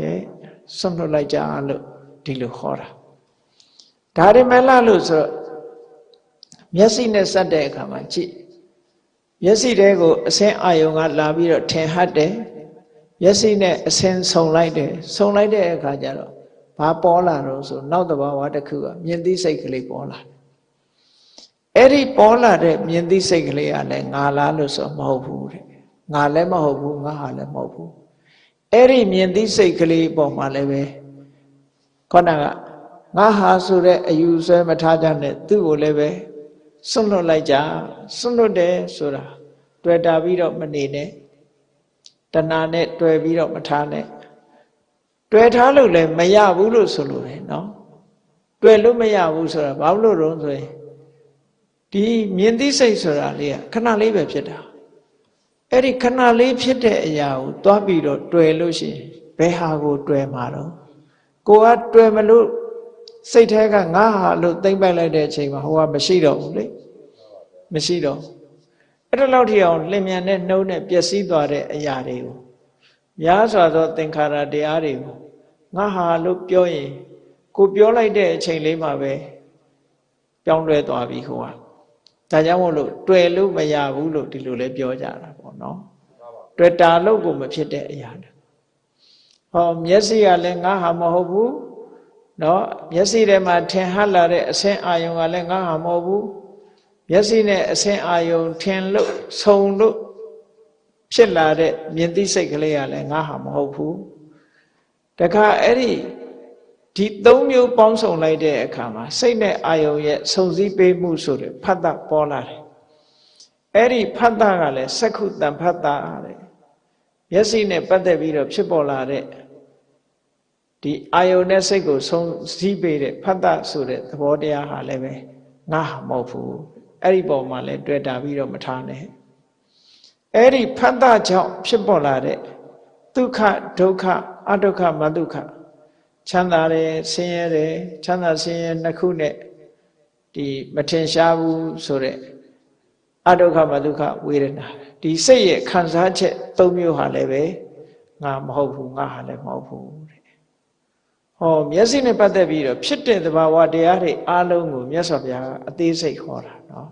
ဆွန့်လွတ်လိုက်ကြလို့ဒီလိုခေါ်တာဒါရမလလို့ဆိုတော့မျက်စိနဲ့စက်တဲ့အခါမှာကြည့်မျက်စိတဲကိုအဆင်းအာယုံကလာပြီးတော့ထင်ဟတ်တယ်မျက်စိနဲ့အဆင်းဆုံလိုက်တယ်ဆုံလိုက်တဲ့အခါကျတော့ ဘာပေါ်လာတော့ဆိုနောက်တဘာဝတစ်ခုကမြင်သိစိတ်ကလေးပေါ်လာတယ်အဲ့ဒီပေါ်လာတဲ့မြင်သိစိတ်ကလေးကလည်းငါလားလို့ဆိုမဟုတ်ဘူးတဲ့ငါလည်းမဟုတ်ဘူးငါဟာလည်းမဟုတ်ဘူးအဲ့ဒီမြင်သိစိတ်ကလေးပေါ်မှာလည်းပဲခေါဏကငါဟာဆိုတဲ့အယူဆွဲမထားကြနဲ့သူ့ကိုလည်းပဲစွန့်လွတ်လိုက်ကြစွန့်လွတ်တယ်ဆိုတာတွေ့တာပြီးတော့မနေနဲ့တဏှာနဲ့တွေ့ပြီးတော့မထားနဲ့ တွေ့ထားလို့လည်းမရဘူးလို့ဆိုလိုတယ်နော်တွေ့လို့မရဘူးဆိုတာဘာလို့လို့ဆိုရင်ဒီမြင်သိစိတ်ဆိုတာလေးကခဏလေးပဲဖြစ်တာအဲ့ဒီခဏလေးဖြစ်တဲ့အရာကိုသွားပြီးတော့တွေ့လို့ရှိရင်ဘယ်ဟာကိုတွေ့မှာတော့ကိုကတွေ့မလို့စိတ်ထဲကငါဟာလို့သိမ့်ပိုက်လိုက်တဲ့အချိန်မှာဟိုကမရှိတော့ဘူးလေမရှိတော့အဲ့ဒါလောက်ထိအောင်လင်မြန်တဲ့နှုံးနဲ့ပျက်စီးသွားတဲ့အရာတွေကို များစွာသောသင်္ခါရတရားတွေကိုငါဟာလို့ပြောရင်ကိုပြောလိုက်တဲ့အချိန်လေးမှာပဲပြောင်းလဲသွားပြီဟိုကဒါကြောင့်မို့လို့တွေ့လို့မရဘူးလို့ဒီလိုလဲပြောကြတာပေါ့နော်တွေ့တာလို့ကိုမဖြစ်တဲ့အရာတွေဟောမျက်စိကလည်းငါဟာမဟုတ်ဘူးနော်မျက်စိထဲမှာထင်ဟပ်လာတဲ့အဆင်းအာယုံကလည်းငါဟာမဟုတ်ဘူးမျက်စိနဲ့အဆင်းအာယုံထင်လို့ဆုံလို့ ဖြစ်လာတဲ့မြင်သိစိတ်ကလေးကလည်းငါဟာမဟုတ်ဘူးတခါအဲ့ဒီဒီသုံးမျိုးပေါင်းစုံလိုက်တဲ့အခါမှာစိတ်နဲ့အာယုံရဲ့စုံစည်းပေးမှုဆိုတဲ့ဖတ်တာပေါ်လာတယ်အဲ့ဒီဖတ်တာကလည်းစက္ခုတံဖတ်တာတဲ့မျက်စိနဲ့ပတ်သက်ပြီးတော့ဖြစ်ပေါ်လာတဲ့ဒီအာယုန်နဲ့စိတ်ကိုဆုံးစည်းပေးတဲ့ဖတ်တာဆိုတဲ့သဘောတရားဟာလည်းပဲငါမဟုတ်ဘူးအဲ့ဒီပုံမှာလည်းတွေ့တာပြီးတော့မထားနဲ့ အဲ့ဒီဖတ်တာကြောင့်ဖြစ်ပေါ်လာတဲ့ဒုက္ခဒုက္ခအဒုက္ခမဒုက္ခချမ်းသာတယ်ဆင်းရဲတယ်ချမ်းသာဆင်းရဲနှစ်ခုနဲ့ဒီမထင်ရှားဘူးဆိုတဲ့အဒုက္ခမဒုက္ခဝေဒနာဒီစိတ်ရဲ့ခံစားချက်၃မျိုးဟာလည်းပဲငါမဟုတ်ဘူးငါဟာလည်းမဟုတ်ဘူးတဲ့ဟောမျက်စိနဲ့ပတ်သက်ပြီးတော့ဖြစ်တဲ့သဘာဝတရားတွေအလုံးကိုမြတ်စွာဘုရားအသေးစိတ်ဟောတာနော်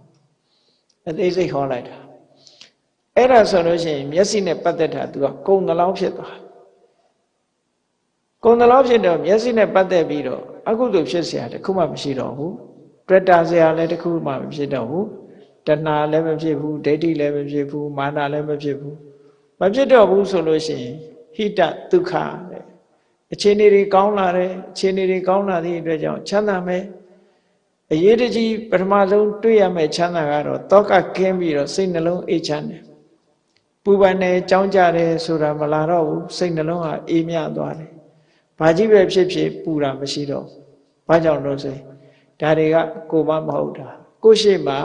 အသေးစိတ်ဟောလိုက်တာ အဲ့ဒါဆိုလို့ရှိရင်မျက်စိနဲ့ပတ်သက်တာ तू ကကုံတလောင်းဖြစ်သွားကုံတလောင်းဖြစ်တော့မျက်စိနဲ့ပတ်သက်ပြီးတော့အကုသိုလ်ဖြစ်เสียတခုမှမရှိတော့ဘူးတွေ့တာเสียလည်းတခုမှမဖြစ်တော့ဘူးတဏှာလည်းမဖြစ်ဘူးဒိဋ္ဌိလည်းမဖြစ်ဘူးမာနလည်းမဖြစ်ဘူးမဖြစ်တော့ဘူးဆိုလို့ရှိရင်ဟိတဒုက္ခတဲ့အခြေအနေတွေကောင်းလာတယ်အခြေအနေတွေကောင်းလာသည့်အတွက်ကြောင့်ချမ်းသာမယ်အရေးတကြီးပထမဆုံးတွေ့ရမယ့်ချမ်းသာကတော့တောကကင်းပြီးတော့စိတ်နှလုံးအေးချမ်းတယ် ပူပန်တယ်ကြောင်းကြတယ်ဆိုတာမလာတော့ဘူးစိတ်နှလုံးဟာအေးမြသွားတယ်ဘာကြီးပဲဖြစ်ဖြစ်ပူတာမရှိတော့ဘာကြောင့်လို့ဆိုရင်ဒါတွေကကိုမမဟုတ်တာကိုရှိမှ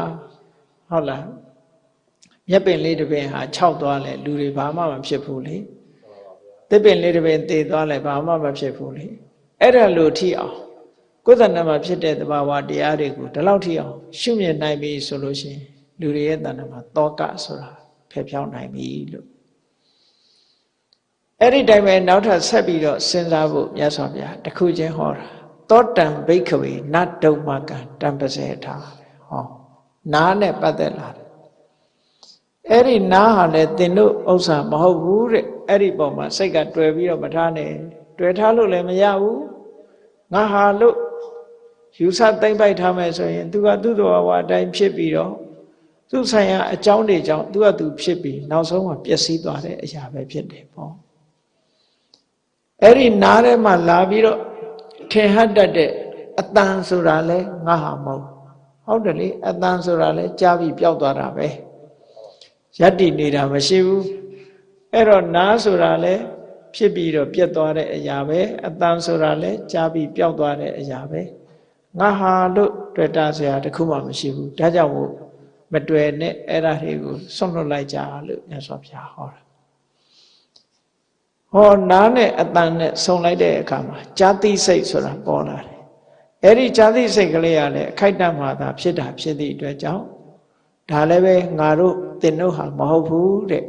ဟုတ်လားမြက်ပင်လေးတစ်ပင်ဟာခြောက်သွားလဲလူတွေဘာမှမဖြစ်ဘူးလေတစ်ပင်လေးတစ်ပင်သေသွားလဲဘာမှမဖြစ်ဘူးလေအဲ့ဒါလို့ထိအောင်ကိုယ်တဏ္ဍမှာဖြစ်တဲ့သဘာဝတရားတွေကိုဒီလောက်ထိအောင်ရှုမြင်နိုင်ပြီဆိုလို့ရှိရင်လူတွေရဲ့တဏ္ဍမှာတောကဆိုတာ ဖယ်ဖြောင်းနိုင်ပြီလို့အဲ့ဒီတိုင်းပဲနောက်ထပ်ဆက်ပြီးတော့စဉ်းစားဖို့မြတ်စွာဘုရားတခုချင်းဟောတာသောတံဘိခဝေနတ်ဒုမကံတံပစေထာဟောနားနဲ့ပတ်သက်လာတယ်အဲ့ဒီနားဟာလေသင်တို့ဥစ္စာမဟုတ်ဘူးတဲ့အဲ့ဒီပုံမှာစိတ်ကတွေ့ပြီးတော့မထားနဲ့တွေ့ထားလို့လည်းမရဘူးငါဟာလို့ယူဆသိမ့်ပိုက်ထားမယ်ဆိုရင် तू ကသူ့တော်ဝါအတိုင်းဖြစ်ပြီးတော့ သူ့ဆိုင်ရာအကြောင်းတွေကြောင့် तू ကသူဖြစ်ပြီးနောက်ဆုံးမှာပျက်စီးသွားတဲ့အရာပဲဖြစ်တယ်ပေါ့အဲ့ဒီနားထဲမှာလာပြီးတော့ထင်ဟတ်တတ်တဲ့အတန်ဆိုတာလဲငါဟာမဟုတ်ဟုတ်တယ်လေအတန်ဆိုတာလဲကြားပြီးပျောက်သွားတာပဲယက်တည်နေတာမရှိဘူးအဲ့တော့နားဆိုတာလဲဖြစ်ပြီးတော့ပြတ်သွားတဲ့အရာပဲအတန်ဆိုတာလဲကြားပြီးပျောက်သွားတဲ့အရာပဲငါဟာလို့တွေ့တာဆရာတခုမှမရှိဘူးဒါကြောင့်မို့ မတွေ့နဲ့အဲ့ဒါတွေကိုဆွန့်လွတ်လိုက်ကြလို့မြတ်စွာဘုရားဟောတာဟောနားနဲ့အတန်နဲ့ဆုံလိုက်တဲ့အခါမှာဇာတိစိတ်ဆိုတာပေါ်လာတယ်အဲ့ဒီဇာတိစိတ်ကလေးကလည်းအခိုက်အတန့်မှသာဖြစ်တာဖြစ်သည့်အတွက်ကြောင့်ဒါလည်းပဲငါတို့သင်တို့ဟာမဟုတ်ဘူးတဲ့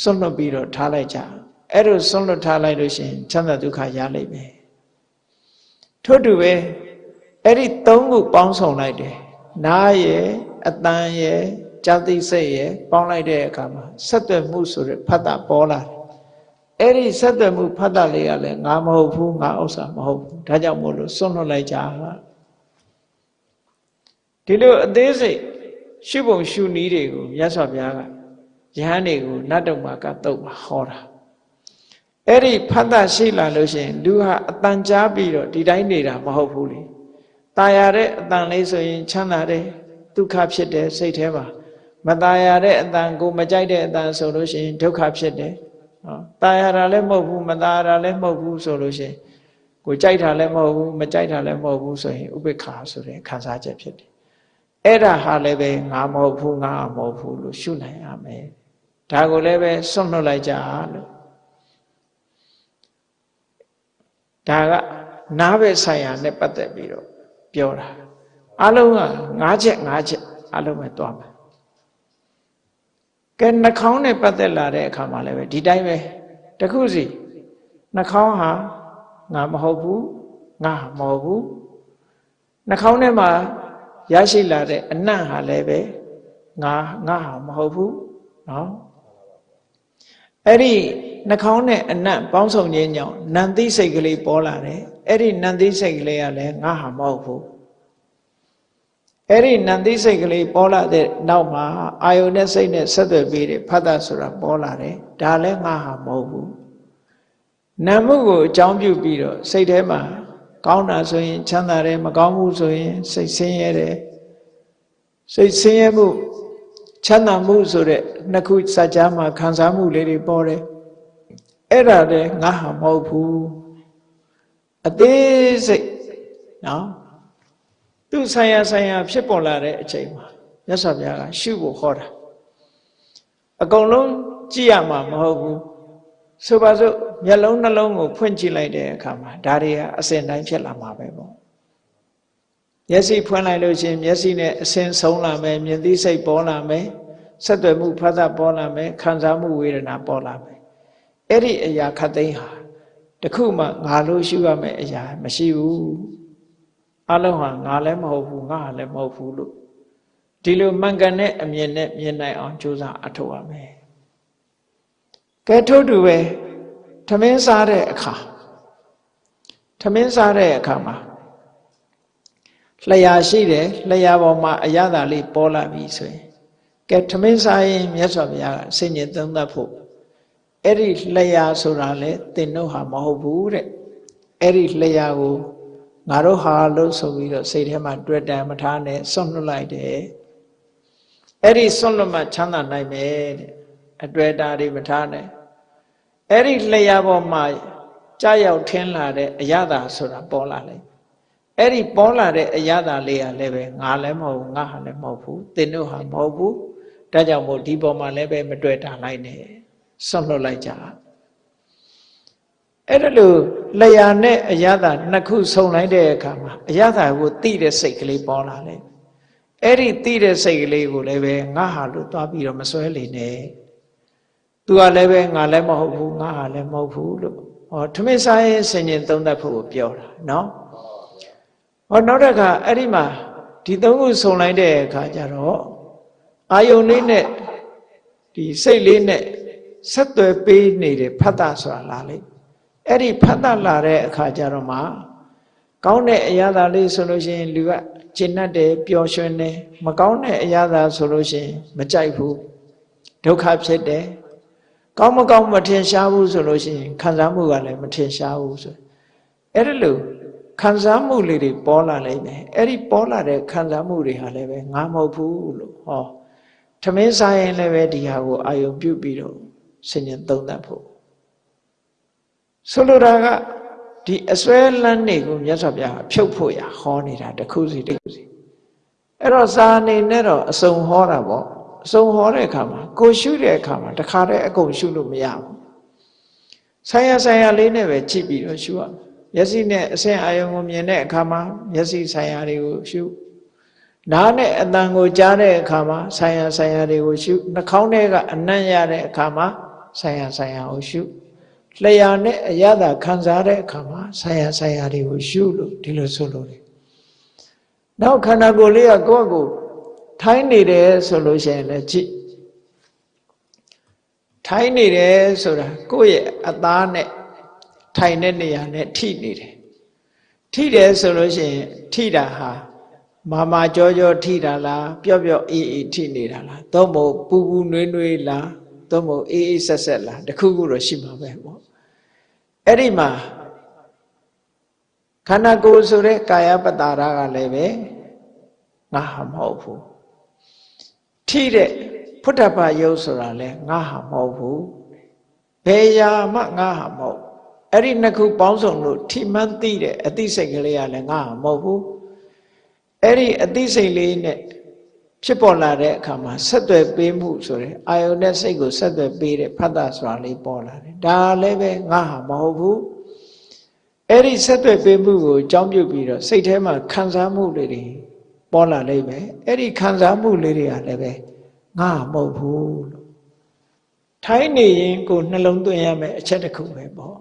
ဆွန့်လွတ်ပြီးတော့ထားလိုက်ကြအဲ့လိုဆွန့်လွတ်ထားလိုက်လို့ရှိရင်ချမ်းသာဒုက္ခရလိမ့်မယ်ထို့တူပဲအဲ့ဒီသုံးခုပေါင်းစုံလိုက်တယ်နားရဲ့ အတန်ရဲ့ဇာတိစိတ်ရဲ့ပေါင်းလိုက်တဲ့အခါမှာဆက်သွယ်မှုဆိုတဲ့ဖတ်တာပေါ်လာတယ်အဲ့ဒီဆက်သွယ်မှုဖတ်တာလေးကလည်းငါမဟုတ်ဘူးငါဥစ္စာမဟုတ်ဘူးဒါကြောင့်မို့လို့စွန့်လွတ်လိုက်ကြဒီလိုအသေးစိတ်ရှုပုံရှုနည်းတွေကိုမြတ်စွာဘုရားကယဟန်တွေကိုနတ်တော်မှာကတုတ်မှာဟောတာအဲ့ဒီဖတ်တာရှိလာလို့ရှိရင်လူဟာအတန်ကြားပြီးတော့ဒီတိုင်းနေတာမဟုတ်ဘူးလေตายရတဲ့အတန်လေးဆိုရင်ချမ်းသာတယ် ဒုက္ခဖြစ်တယ်စိတ်ထဲမှာမตายရတဲ့အတန်ကိုမကြိုက်တဲ့အတန်ဆိုလို့ရှိရင်ဒုက္ခဖြစ်တယ်နော်ตายရတာလည်းမဟုတ်ဘူးမตายရတာလည်းမဟုတ်ဘူးဆိုလို့ရှိရင်ကိုကြိုက်တာလည်းမဟုတ်ဘူးမကြိုက်တာလည်းမဟုတ်ဘူးဆိုရင်ဥပေက္ခာဆိုတဲ့ခံစားချက်ဖြစ်တယ်အဲ့ဒါဟာလည်းပဲငါမဟုတ်ဘူးငါမဟုတ်ဘူးလို့ရှုနိုင်ရမယ်ဒါကိုလည်းပဲစွန့်လွတ်လိုက်ကြလို့ဒါကနားပဲဆိုင်ရာနဲ့ပတ်သက်ပြီးတော့ပြောတာ အလုံးက၅ချက်၅ချက်အလုံးပဲသွားမယ်ကဲနှာခေါင်းနဲ့ပတ်သက်လာတဲ့အခါမှာလည်းပဲဒီတိုင်းပဲတခုစီနှာခေါင်းဟာငါမဟုတ်ဘူးငါမဟုတ်ဘူးနှာခေါင်းထဲမှာရရှိလာတဲ့အနံ့ဟာလည်းပဲငါငါဟာမဟုတ်ဘူးเนาะအဲ့ဒီနှာခေါင်းနဲ့အနံ့ပေါင်းစုံခြင်းကြောင့်နန္တိစိတ်ကလေးပေါ်လာတယ်အဲ့ဒီနန္တိစိတ်ကလေးကလည်းငါဟာမဟုတ်ဘူး အဲ့ဒီနန္တိစိတ်ကလေးပေါ်လာတဲ့နောက်မှာအာယုန်နဲ့စိတ်နဲ့ဆက်သွယ်ပြီးတဲ့ဖတ်တာဆိုတာပေါ်လာတယ်ဒါလည်းငါဟာမဟုတ်ဘူးနာမှုကိုအကြောင်းပြုပြီးတော့စိတ်ထဲမှာကောင်းတာဆိုရင်ချမ်းသာတယ်မကောင်းမှုဆိုရင်စိတ်ဆင်းရဲတယ်စိတ်ဆင်းရဲမှုချမ်းသာမှုဆိုတဲ့နှစ်ခုစัจ जा မှာခံစားမှုလေးတွေပေါ်တယ်အဲ့ဒါလည်းငါဟာမဟုတ်ဘူးအသေးစိတ်နော် သူဆိုင်ရာဆိုင်ရာဖြစ်ပေါ်လာတဲ့အချိန်မှာမြတ်စွာဘုရားကရှုဖို့ဟောတာအကုန်လုံးကြည့်ရမှာမဟုတ်ဘူးဆိုပါစို့မျက်လုံးနှလုံးကိုဖွင့်ကြည့်လိုက်တဲ့အခါမှာဒါတွေကအစဉ်တိုင်းဖြစ်လာမှာပဲပေါ့မျက်စိဖွင့်လိုက်လို့ချင်းမျက်စိနဲ့အစဉ်ဆုံးလာမယ်မြင်သိစိတ်ပေါ်လာမယ်ဆက်သွယ်မှုဖတ်တာပေါ်လာမယ်ခံစားမှုဝေဒနာပေါ်လာမယ်အဲ့ဒီအရာခတ်သိမ်းဟာတခုမှငါလို့ရှုရမယ့်အရာမရှိဘူး အလုံးဟာငါလည်းမဟုတ်ဘူးငါလည်းမဟုတ်ဘူးလို့ဒီလိုမှန်ကန်တဲ့အမြင်နဲ့မြင်နိုင်အောင်ကြိုးစားအထောက်ရမယ်ကဲထို့တူပဲထမင်းစားတဲ့အခါထမင်းစားတဲ့အခါမှာလျှာရှိတယ်လျှာပေါ်မှာအရသာလေးပေါ်လာပြီဆိုရင်ကဲထမင်းစားရင်မြတ်စွာဘုရားကဆင်ញင်သုံးသပ်ဖို့အဲ့ဒီလျှာဆိုတာလေသင်တို့ဟာမဟုတ်ဘူးတဲ့အဲ့ဒီလျှာကို ငါတို့ဟာလို့ဆိုပြီးတော့စိတ်ထဲမှာတွေ့တယ်မထားနဲ့စွန့်လွတ်လိုက်တယ်အဲ့ဒီစွန့်လွတ်မှချမ်းသာနိုင်မယ်တဲ့အတွေ့အတာတွေမထားနဲ့အဲ့ဒီလျှာပေါ်မှာကြာရောက်ထင်းလာတဲ့အရသာဆိုတာပေါ်လာလိုက်အဲ့ဒီပေါ်လာတဲ့အရသာလေးကလည်းပဲငါလည်းမဟုတ်ဘူးငါဟာလည်းမဟုတ်ဘူးသင်တို့ဟာမဟုတ်ဘူးဒါကြောင့်မို့ဒီပေါ်မှာလည်းပဲမတွေ့တာလိုက်နဲ့ဆွန့်လွတ်လိုက်ကြ အဲ့ဒါလို့လျာနဲ့အရသာနှစ်ခုဆုံလိုက်တဲ့အခါမှာအရသာကိုတိတဲ့စိတ်ကလေးပေါ်လာတယ်အဲ့ဒီတိတဲ့စိတ်ကလေးကိုလည်းပဲငါဟာလို့သွားပြီးတော့မစွဲလေနဲ့သူကလည်းပဲငါလည်းမဟုတ်ဘူးငါဟာလည်းမဟုတ်ဘူးလို့ဟောထမင်းစားရင်ဆင်ញင်သုံးတတ်ဖို့ပြောတာနော်ဟောနောက်တစ်ခါအဲ့ဒီမှာဒီသုံးခုစုံလိုက်တဲ့အခါကျတော့အာယုန်လေးနဲ့ဒီစိတ်လေးနဲ့ဆက်သွယ်ပေးနေတဲ့ဖတ်တာဆိုတာလာလိမ့် အဲ့ဒီဖတ်တာလာတဲ့အခါကျတော့မှကောင်းတဲ့အရာသာလေးဆိုလို့ရှိရင်လူကကျင့်တတ်တယ်ပျော်ရွှင်တယ်မကောင်းတဲ့အရာသာဆိုလို့ရှိရင်မကြိုက်ဘူးဒုက္ခဖြစ်တယ်ကောင်းမကောင်းမထင်ရှားဘူးဆိုလို့ရှိရင်ခံစားမှုကလည်းမထင်ရှားဘူးဆိုအဲ့ဒါလို့ခံစားမှုလေးတွေပေါ်လာလိမ့်မယ်အဲ့ဒီပေါ်လာတဲ့ခံစားမှုတွေဟာလည်းပဲငါမဟုတ်ဘူးလို့ဟောထမင်းစားရင်လည်းပဲဒီဟာကိုအာယုံပြုတ်ပြီးတော့ဆင်ញင်သုံးသပ်ဖို့ ဆိုလိုတာကဒီအစွဲလန်းတွေကိုမြတ်စွာဘုရားဖြုတ်ဖို့ရဟောနေတာတစ်ခုစီတစ်ခုစီအဲ့တော့စာအနေနဲ့တော့အစုံဟောတာပေါ့အစုံဟောတဲ့အခါမှာကိုရှုတဲ့အခါမှာတခါတည်းအကုန်ရှုလို့မရဘူးဆိုင်ရဆိုင်ရလေးနဲ့ပဲကြည့်ပြီးတော့ရှုရမျက်စိနဲ့အဆင့်အာယုံကိုမြင်တဲ့အခါမှာမျက်စိဆိုင်ရာတွေကိုရှုနားနဲ့အတန်ကိုကြားတဲ့အခါမှာဆိုင်ရဆိုင်ရာတွေကိုရှုနှာခေါင်းထဲကအနံ့ရတဲ့အခါမှာဆိုင်ရဆိုင်ရာကိုရှု လျှာနဲ့အရသာခံစားတဲ့အခါမှာဆိုင်ရဆိုင်ရာတွေကိုရှုလို့ဒီလိုဆိုလို့တယ်နောက်ခန္ဓာကိုယ်လေးကကိုယ့်အကိုထိုင်းနေတယ်ဆိုလို့ရှိရင်လည်းကြည့်ထိုင်းနေတယ်ဆိုတာကိုယ့်ရဲ့အသားနဲ့ထိုင်တဲ့နေရာနဲ့ထိနေတယ်ထိတယ်ဆိုလို့ရှိရင်ထိတာဟာမာမာကြောကြောထိတာလားပျော့ပျော့အေးအေးထိနေတာလားသို့မဟုတ်ပူပူနွေးနွေးလားသို့မဟုတ်အေးအေးဆက်ဆက်လားတခုခုတော့ရှိမှာပဲပေါ့ အဲ့ဒီမှာခန္ဓာကိုယ်ဆိုတဲ့ကာယပတ္တာရကလည်းပဲငါဟာမဟုတ်ဘူးထိတဲ့ဖုဒ္ဓဘာယုတ်ဆိုတာလဲငါဟာမဟုတ်ဘူးဘယ်ရာမှငါဟာမဟုတ်အဲ့ဒီနှစ်ခုပေါင်းစုံလို့ထိမှန်းသိတဲ့အသိစိတ်ကလေးကလည်းငါဟာမဟုတ်ဘူးအဲ့ဒီအသိစိတ်လေးနဲ့ ဖြစ်ပေါ်လာတဲ့အခါမှာဆက်သွယ်ပေးမှုဆိုတဲ့အာယုန်နဲ့စိတ်ကိုဆက်သွယ်ပေးတဲ့ဖတ်တာဆိုတာလေးပေါ်လာတယ်ဒါလည်းပဲငါဟာမဟုတ်ဘူးအဲ့ဒီဆက်သွယ်ပေးမှုကိုအကြောင်းပြုပြီးတော့စိတ်ထဲမှာခံစားမှုတွေပေါ်လာလိမ့်မယ်အဲ့ဒီခံစားမှုလေးတွေကလည်းပဲငါမဟုတ်ဘူးလို့ထိုင်းနေရင်ကိုနှလုံးသွင်းရမယ်အချက်တစ်ခုပဲပေါ့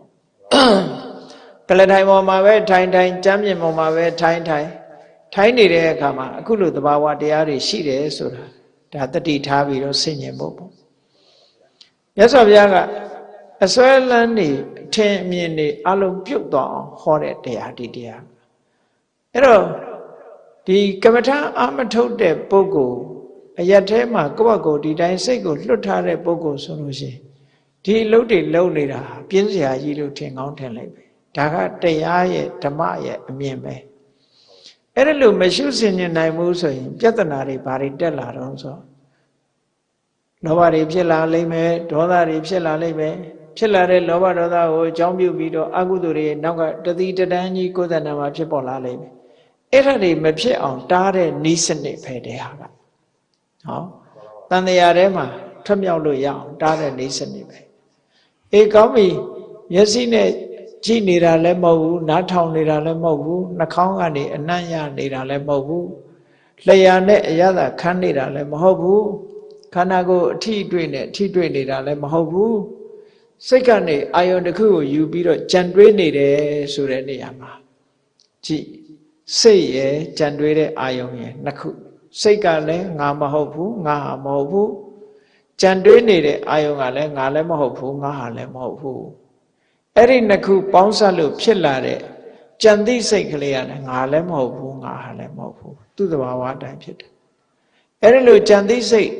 ကလထိုင်ပေါ်မှာပဲထိုင်ထိုင်ကြမ်းပြင်ပေါ်မှာပဲထိုင်ထိုင် ထိုင်နေတဲ့အခါမှာအခုလိုသဘာဝတရားတွေရှိတယ်ဆိုတာဒါတတိထားပြီးတော့ဆင်ញင်ဖို့ပေါ့မြတ်စွာဘုရားကအစွဲလန်းနေအထင်အမြင်တွေအလုံးပြုတ်သွားအောင်ဟောတဲ့တရားဒီတရားအဲ့တော့ဒီကမ္မထာအာမထုတ်တဲ့ပုဂ္ဂိုလ်အရက်ထဲမှာကိုယ့်ဘက်ကိုဒီတိုင်းစိတ်ကိုလွတ်ထားတဲ့ပုဂ္ဂိုလ်ဆိုလို့ရှိရင်ဒီအလုပ်တွေလုပ်နေတာပြင်းစရာကြီးလို့ထင်ကောင်းထင်လိုက်ပဲဒါကတရားရဲ့ဓမ္မရဲ့အမြင်ပဲ အဲ့ဒါလို့မရှုစင်နိုင်ဘူးဆိုရင်ပြဿနာတွေဘာတွေတက်လာတော့ဆိုလောဘတွေဖြစ်လာလိမ့်မယ်ဒေါသတွေဖြစ်လာလိမ့်မယ်ဖြစ်လာတဲ့လောဘဒေါသကိုအကြောင်းပြုပြီးတော့အကုသိုလ်တွေနောက်ကတတိတတန်းကြီးကိုယ်တဏ္ဍာမှာဖြစ်ပေါ်လာလိမ့်မယ်အဲ့ဒါတွေမဖြစ်အောင်တားတဲ့နီးစနစ်ပဲတရားကဟောတန်တရားထဲမှာထွက်မြောက်လို့ရအောင်တားတဲ့နီးစနစ်ပဲအေးကောင်းပြီမျက်စိနဲ့ ကြည့်နေတာလည်းမဟုတ်ဘူးနားထောင်နေတာလည်းမဟုတ်ဘူးနှာခေါင်းကနေအနံ့ရနေတာလည်းမဟုတ်ဘူးလျှာနဲ့အရသာခန်းနေတာလည်းမဟုတ်ဘူးခန္ဓာကိုယ်အထီးတွေ့နဲ့အထီးတွေ့နေတာလည်းမဟုတ်ဘူးစိတ်ကနေအာယုန်တစ်ခုကိုယူပြီးတော့ကြံတွေးနေတယ်ဆိုတဲ့နေရာမှာကြည့်စိတ်ရယ်ကြံတွေးတဲ့အာယုန်ရယ်နှစ်ခုစိတ်ကလည်းငါမဟုတ်ဘူးငါဟာမဟုတ်ဘူးကြံတွေးနေတဲ့အာယုန်ကလည်းငါလည်းမဟုတ်ဘူးငါဟာလည်းမဟုတ်ဘူး အဲ့ဒီနှစ်ခုပေါင်းစပ်လို့ဖြစ်လာတဲ့ကြံသိစိတ်ကလေးကလည်းငါလည်းမဟုတ်ဘူးငါဟာလည်းမဟုတ်ဘူးသူ့သဘာဝအတိုင်းဖြစ်တယ်အဲ့ဒီလိုကြံသိစိတ်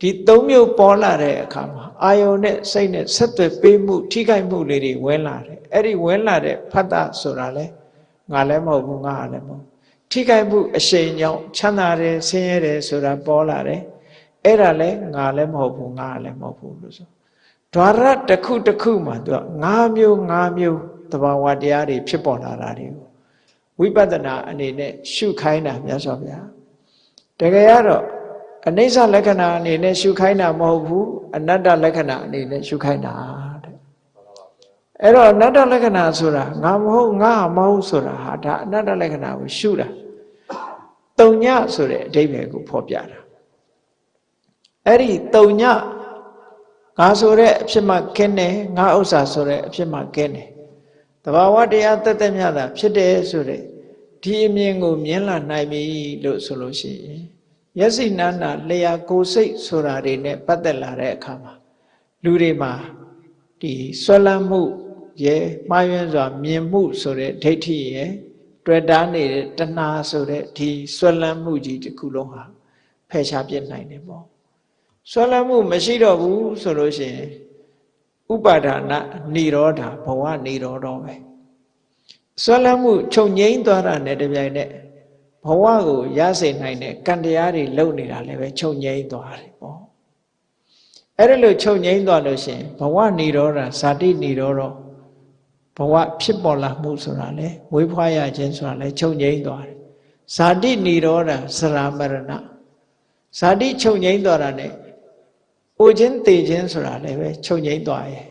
ဒီသုံးမျိုးပေါ်လာတဲ့အခါမှာအာယုန်နဲ့စိတ်နဲ့ဆက်သွယ်ပေးမှု ထိခိုက်မှုလေးတွေဝင်လာတယ်အဲ့ဒီဝင်လာတဲ့ဖတ်တာဆိုတာလဲငါလည်းမဟုတ်ဘူးငါဟာလည်းမဟုတ်ထိခိုက်မှုအရှိန်ကြောင့်ချမ်းသာတယ်ဆင်းရဲတယ်ဆိုတာပေါ်လာတယ်အဲ့ဒါလဲငါလည်းမဟုတ်ဘူးငါလည်းမဟုတ်ဘူးလို့ဆို ဓာရတစ်ခုတစ်ခုမှာသူက၅မျိုး၅မျိုးသဘာဝတရားတွေဖြစ်ပေါ်လာတာတွေကိုဝိပဿနာအနေနဲ့ရှုခိုင်းတာမြတ်စွာဘုရားတကယ်ကတော့အနိစ္စလက္ခဏာအနေနဲ့ရှုခိုင်းတာမဟုတ်ဘူးအနတ္တလက္ခဏာအနေနဲ့ရှုခိုင်းတာတဲ့အဲ့တော့အနတ္တလက္ခဏာဆိုတာငါမဟုတ်ငါမဟုတ်ဆိုတာဟာဒါအနတ္တလက္ခဏာကိုရှုတာတုံညဆိုတဲ့အဓိပ္ပာယ်ကိုဖော်ပြတာအဲ့ဒီတုံည ငါဆိုတဲ့အဖြစ်မှကင်းတယ်ငါဥစ္စာဆိုတဲ့အဖြစ်မှကင်းတယ်တဘာဝတရားတက်တက်မြတ်တာဖြစ်တယ်ဆိုတဲ့ဒီအမြင်ကိုမြင်လာနိုင်ပြီလို့ဆိုလို့ရှိရင်မျက်စိနာနာလျာကိုယ်စိတ်ဆိုတာတွေနဲ့ပတ်သက်လာတဲ့အခါမှာလူတွေမှာဒီဆွဲလန်းမှုရဲ့မှားယွင်းစွာမြင်မှုဆိုတဲ့ဒိဋ္ဌိရဲ့တွေ့တာနေတဲ့တဏှာဆိုတဲ့ဒီဆွဲလန်းမှုကြီးတစ်ခုလုံးဟာဖယ်ရှားပြစ်နိုင်တယ်ပေါ့ ဆွဲလမ်းမှုမရှိတော့ဘူးဆိုလို့ရှိရင်ဥပါဒနာနေရောဓာဘဝနေရောတော့ပဲဆွဲလမ်းမှုချုပ်ငိမ့်သွားတာနဲ့တပြိုင်နက်ဘဝကိုရစေနိုင်တဲ့ကံတရားတွေလုပ်နေတာလည်းပဲချုပ်ငိမ့်သွားတယ်ပေါ့အဲ့ဒါလို့ချုပ်ငိမ့်သွားလို့ရှင်ဘဝနေရောဓာဇာတိနေရောတော့ဘဝဖြစ်ပေါ်လာမှုဆိုတာလေမွေးဖွားရခြင်းဆိုတာလေချုပ်ငိမ့်သွားတယ်ဇာတိနေရောဓာသရမရဏဇာတိချုပ်ငိမ့်သွားတာ ਨੇ အိုခြင်းတေခြင်းဆိုတာလည်းပဲချုပ်ငိမ့်သွားရဲ့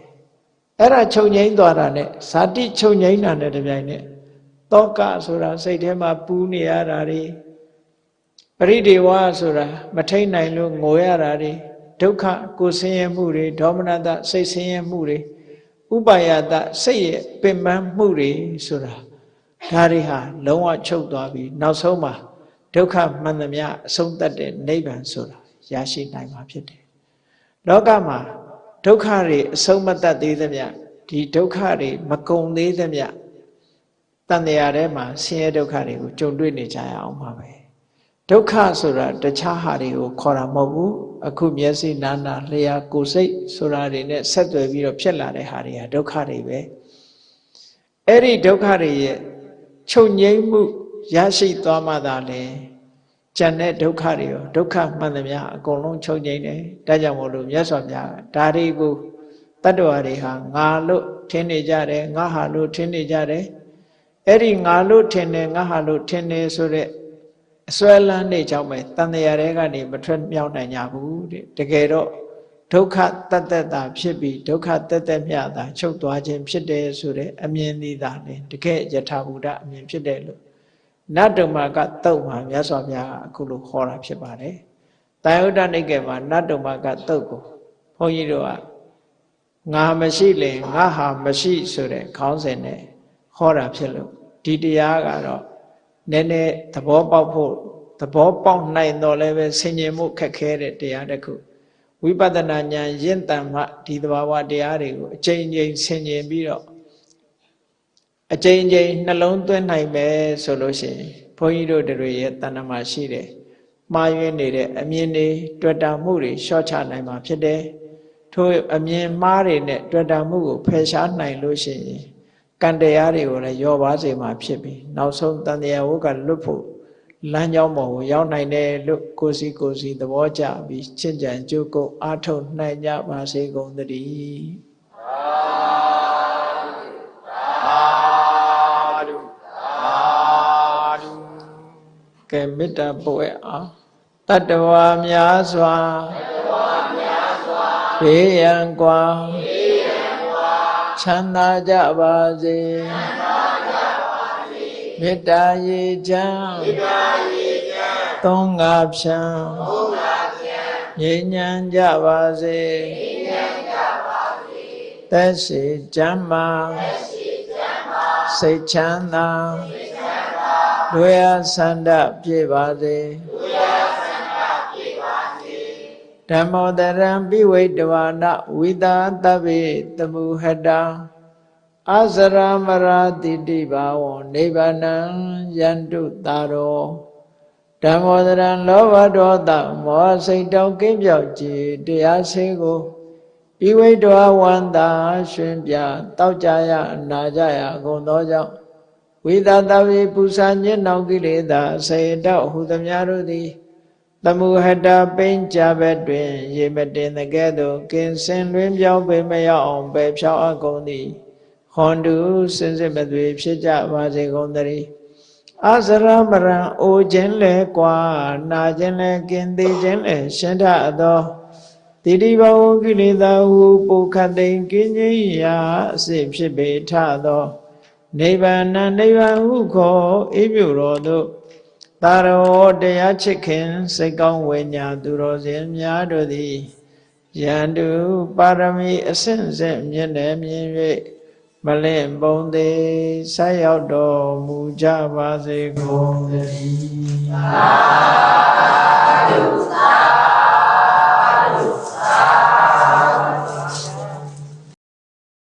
အဲ့ဒါချုပ်ငိမ့်သွားတာ ਨੇ ဇာတိချုပ်ငိမ့်တာ ਨੇ တပြိုင်နက်တောကဆိုတာစိတ်ထဲမှာပူးနေရတာတွေပရိဒေဝဆိုတာမထိန်နိုင်လို့ငိုရတာတွေဒုက္ခကိုဆင်းရဲမှုတွေဒေါမနတစိတ်ဆင်းရဲမှုတွေဥပါယတစိတ်ရဲ့ပင်ပန်းမှုတွေဆိုတာဒါတွေဟာလုံးဝချုပ်သွားပြီးနောက်ဆုံးမှာဒုက္ခမှန်သမျှအဆုံးသတ်တဲ့နိဗ္ဗာန်ဆိုတာရရှိနိုင်မှာဖြစ်တယ် လောကမှာဒုက္ခတွေအဆုံးမတတ်သေးသမျှဒီဒုက္ခတွေမကုန်သေးသမျှတန်တရားထဲမှာဆင်းရဲဒုက္ခတွေကိုကြုံတွေ့နေကြရအောင်ပါပဲဒုက္ခဆိုတာတခြားဟာတွေကိုခေါ်တာမဟုတ်ဘူးအခုမျက်စိနာနာလျှာကိုယ်စိတ်ဆိုတာတွေနဲ့ဆက်သွယ်ပြီးတော့ဖြစ်လာတဲ့ဟာတွေကဒုက္ခတွေပဲအဲ့ဒီဒုက္ခတွေရဲ့ချုပ်ငြိမ်းမှုရရှိသွားမှသာလေ ကျန်တဲ့ဒုက္ခတွေရောဒုက္ခမှန်သမျှအကုန်လုံးချုပ်ငြိမ်းတယ်ဒါကြောင့်မို့လို့မြတ်စွာဘုရားဒါတွေကိုတတ္တဝါတွေဟာငါလို့ထင်နေကြတယ်ငါဟာလို့ထင်နေကြတယ်အဲ့ဒီငါလို့ထင်တယ်ငါဟာလို့ထင်တယ်ဆိုတဲ့အစွဲလန်းနေကြောင့်ပဲတန်တရားတွေကနေမထွက်မြောက်နိုင်ကြဘူးတဲ့တကယ်တော့ဒုက္ခတတ္တတာဖြစ်ပြီးဒုက္ခတတ္တမြတာချုပ်သွားခြင်းဖြစ်တယ်ဆိုတဲ့အမြင်သည်သာလေတကယ်ယထာဘုဒ္ဓအမြင်ဖြစ်တယ်လို့ နတ်တုံမာကတုတ်မှာမြတ်စွာဘုရားအခုလိုခေါ်တာဖြစ်ပါတယ်။တာယုဒ္ဓနိကေမှာနတ်တုံမာကတုတ်ကိုဘုန်းကြီးတို့ကငါမရှိလင်ငါဟာမရှိဆိုတဲ့ခေါင်းစဉ်နဲ့ဟောတာဖြစ်လို့ဒီတရားကတော့နည်းနည်းသဘောပေါက်ဖို့သဘောပေါက်နိုင်တော့လည်းပဲဆင်ញင်မှုခက်ခဲတဲ့တရားတစ်ခုဝိပဿနာဉာဏ်ရင့်တန်မှဒီသဘာဝတရားတွေကိုအချိန်ချင်းဆင်ញင်ပြီးတော့ အချိန်ချင်းနှလုံးသွင်းနိုင်မယ်ဆိုလို့ရှိရင်ဘုန်းကြီးတို့တွေရဲ့တဏ္ဍမှာရှိတယ်မှားယွင်းနေတဲ့အမြင်တွေတွေ့တာမှုတွေရှော့ချနိုင်မှာဖြစ်တယ်ထို့အမြင်မှားတွေနဲ့တွေ့တာမှုကိုဖယ်ရှားနိုင်လို့ရှိရင်ကံတရားတွေကိုလည်းယောပါစေမှာဖြစ်ပြီးနောက်ဆုံးတန်တရားဝုကလွတ်ဖို့လမ်းကြောင်းပေါ်ကိုရောက်နိုင်တယ်လို့ကိုစီကိုစီသဘောကျပြီးချင့်ကြံကြိုးကုပ်အားထုတ်နိုင်ကြပါစေကုန်သတည်း ကဲမေတ္တာပို့ရအောင်တတ္တဝါများစွာတတ္တဝါများစွာဘေးရန်ကွာဘေးရန်ကွာချမ်းသာကြပါစေချမ်းသာကြပါစေမေတ္တာရေချမ်းမေတ္တာရေချမ်းသုံးငါဖြံသုံးငါဖြံငြိမ်းချမ်းကြပါစေငြိမ်းချမ်းကြပါစေသက်ရှိချမ်းမာသက်ရှိချမ်းမာစိတ်ချမ်းသာ စိတ်ချမ်းသာတို့ရဆန္ဒပြေပါစေတို့ရဆန္ဒပြေပါစေဓမ္မောတရံပိဝိတဝါနဝိတာတဗ္ဗေတမုဟတအစရမရာတိတိဘာဝံနိဗ္ဗာနံယန္တုတာရောဓမ္မောတရံလောဘဒေါသမောဟစိတ်တောင်းကင်းပြောက်ကြည်တရားစေကိုပိဝိတဝဝန္တာရှင်ပြတောက်ကြရအနာကြရအကုန်သောကြောင့် ဝိသတဝေပူဇာညစ်နောင်ကိလေသာစေတောဟုသမျှတို့သည်သမုဟတပိဉ္ကြဘက်တွင် ရေမတင်တဲ့ကဲ့သို့ကင်စင်လွင်ပြောင်းပေမရောက်အောင်ပဲဖြောင်းအကုန်သည်ဟွန်တုစင်စစ်မသွေဖြစ်ကြပါစေကုန်သတည်းအစရမရံအိုခြင်းလဲကွာနာခြင်းလဲကင်သေးခြင်းလဲရှင်းထသောတိတိဘဝကိလေသာဟုပုခတ်တိန်ကင်းကြီးရာအစစ်ဖြစ်ပေထသော နိဗ္ဗာန်နိဗ္ဗာန်ဟုခေါ်အေးမြူတော်သို့သာရောတရားချစ်ခင်စိတ်ကောင်းဝိညာသူတော်စင်များတို့သည်ယန္တုပါရမီအစဉ်စဉ်မြင့်တယ်မြင်၍မမလင့်ပုံသေးဆက်ရောက်တော်မူကြပါစေကုန်သတည်း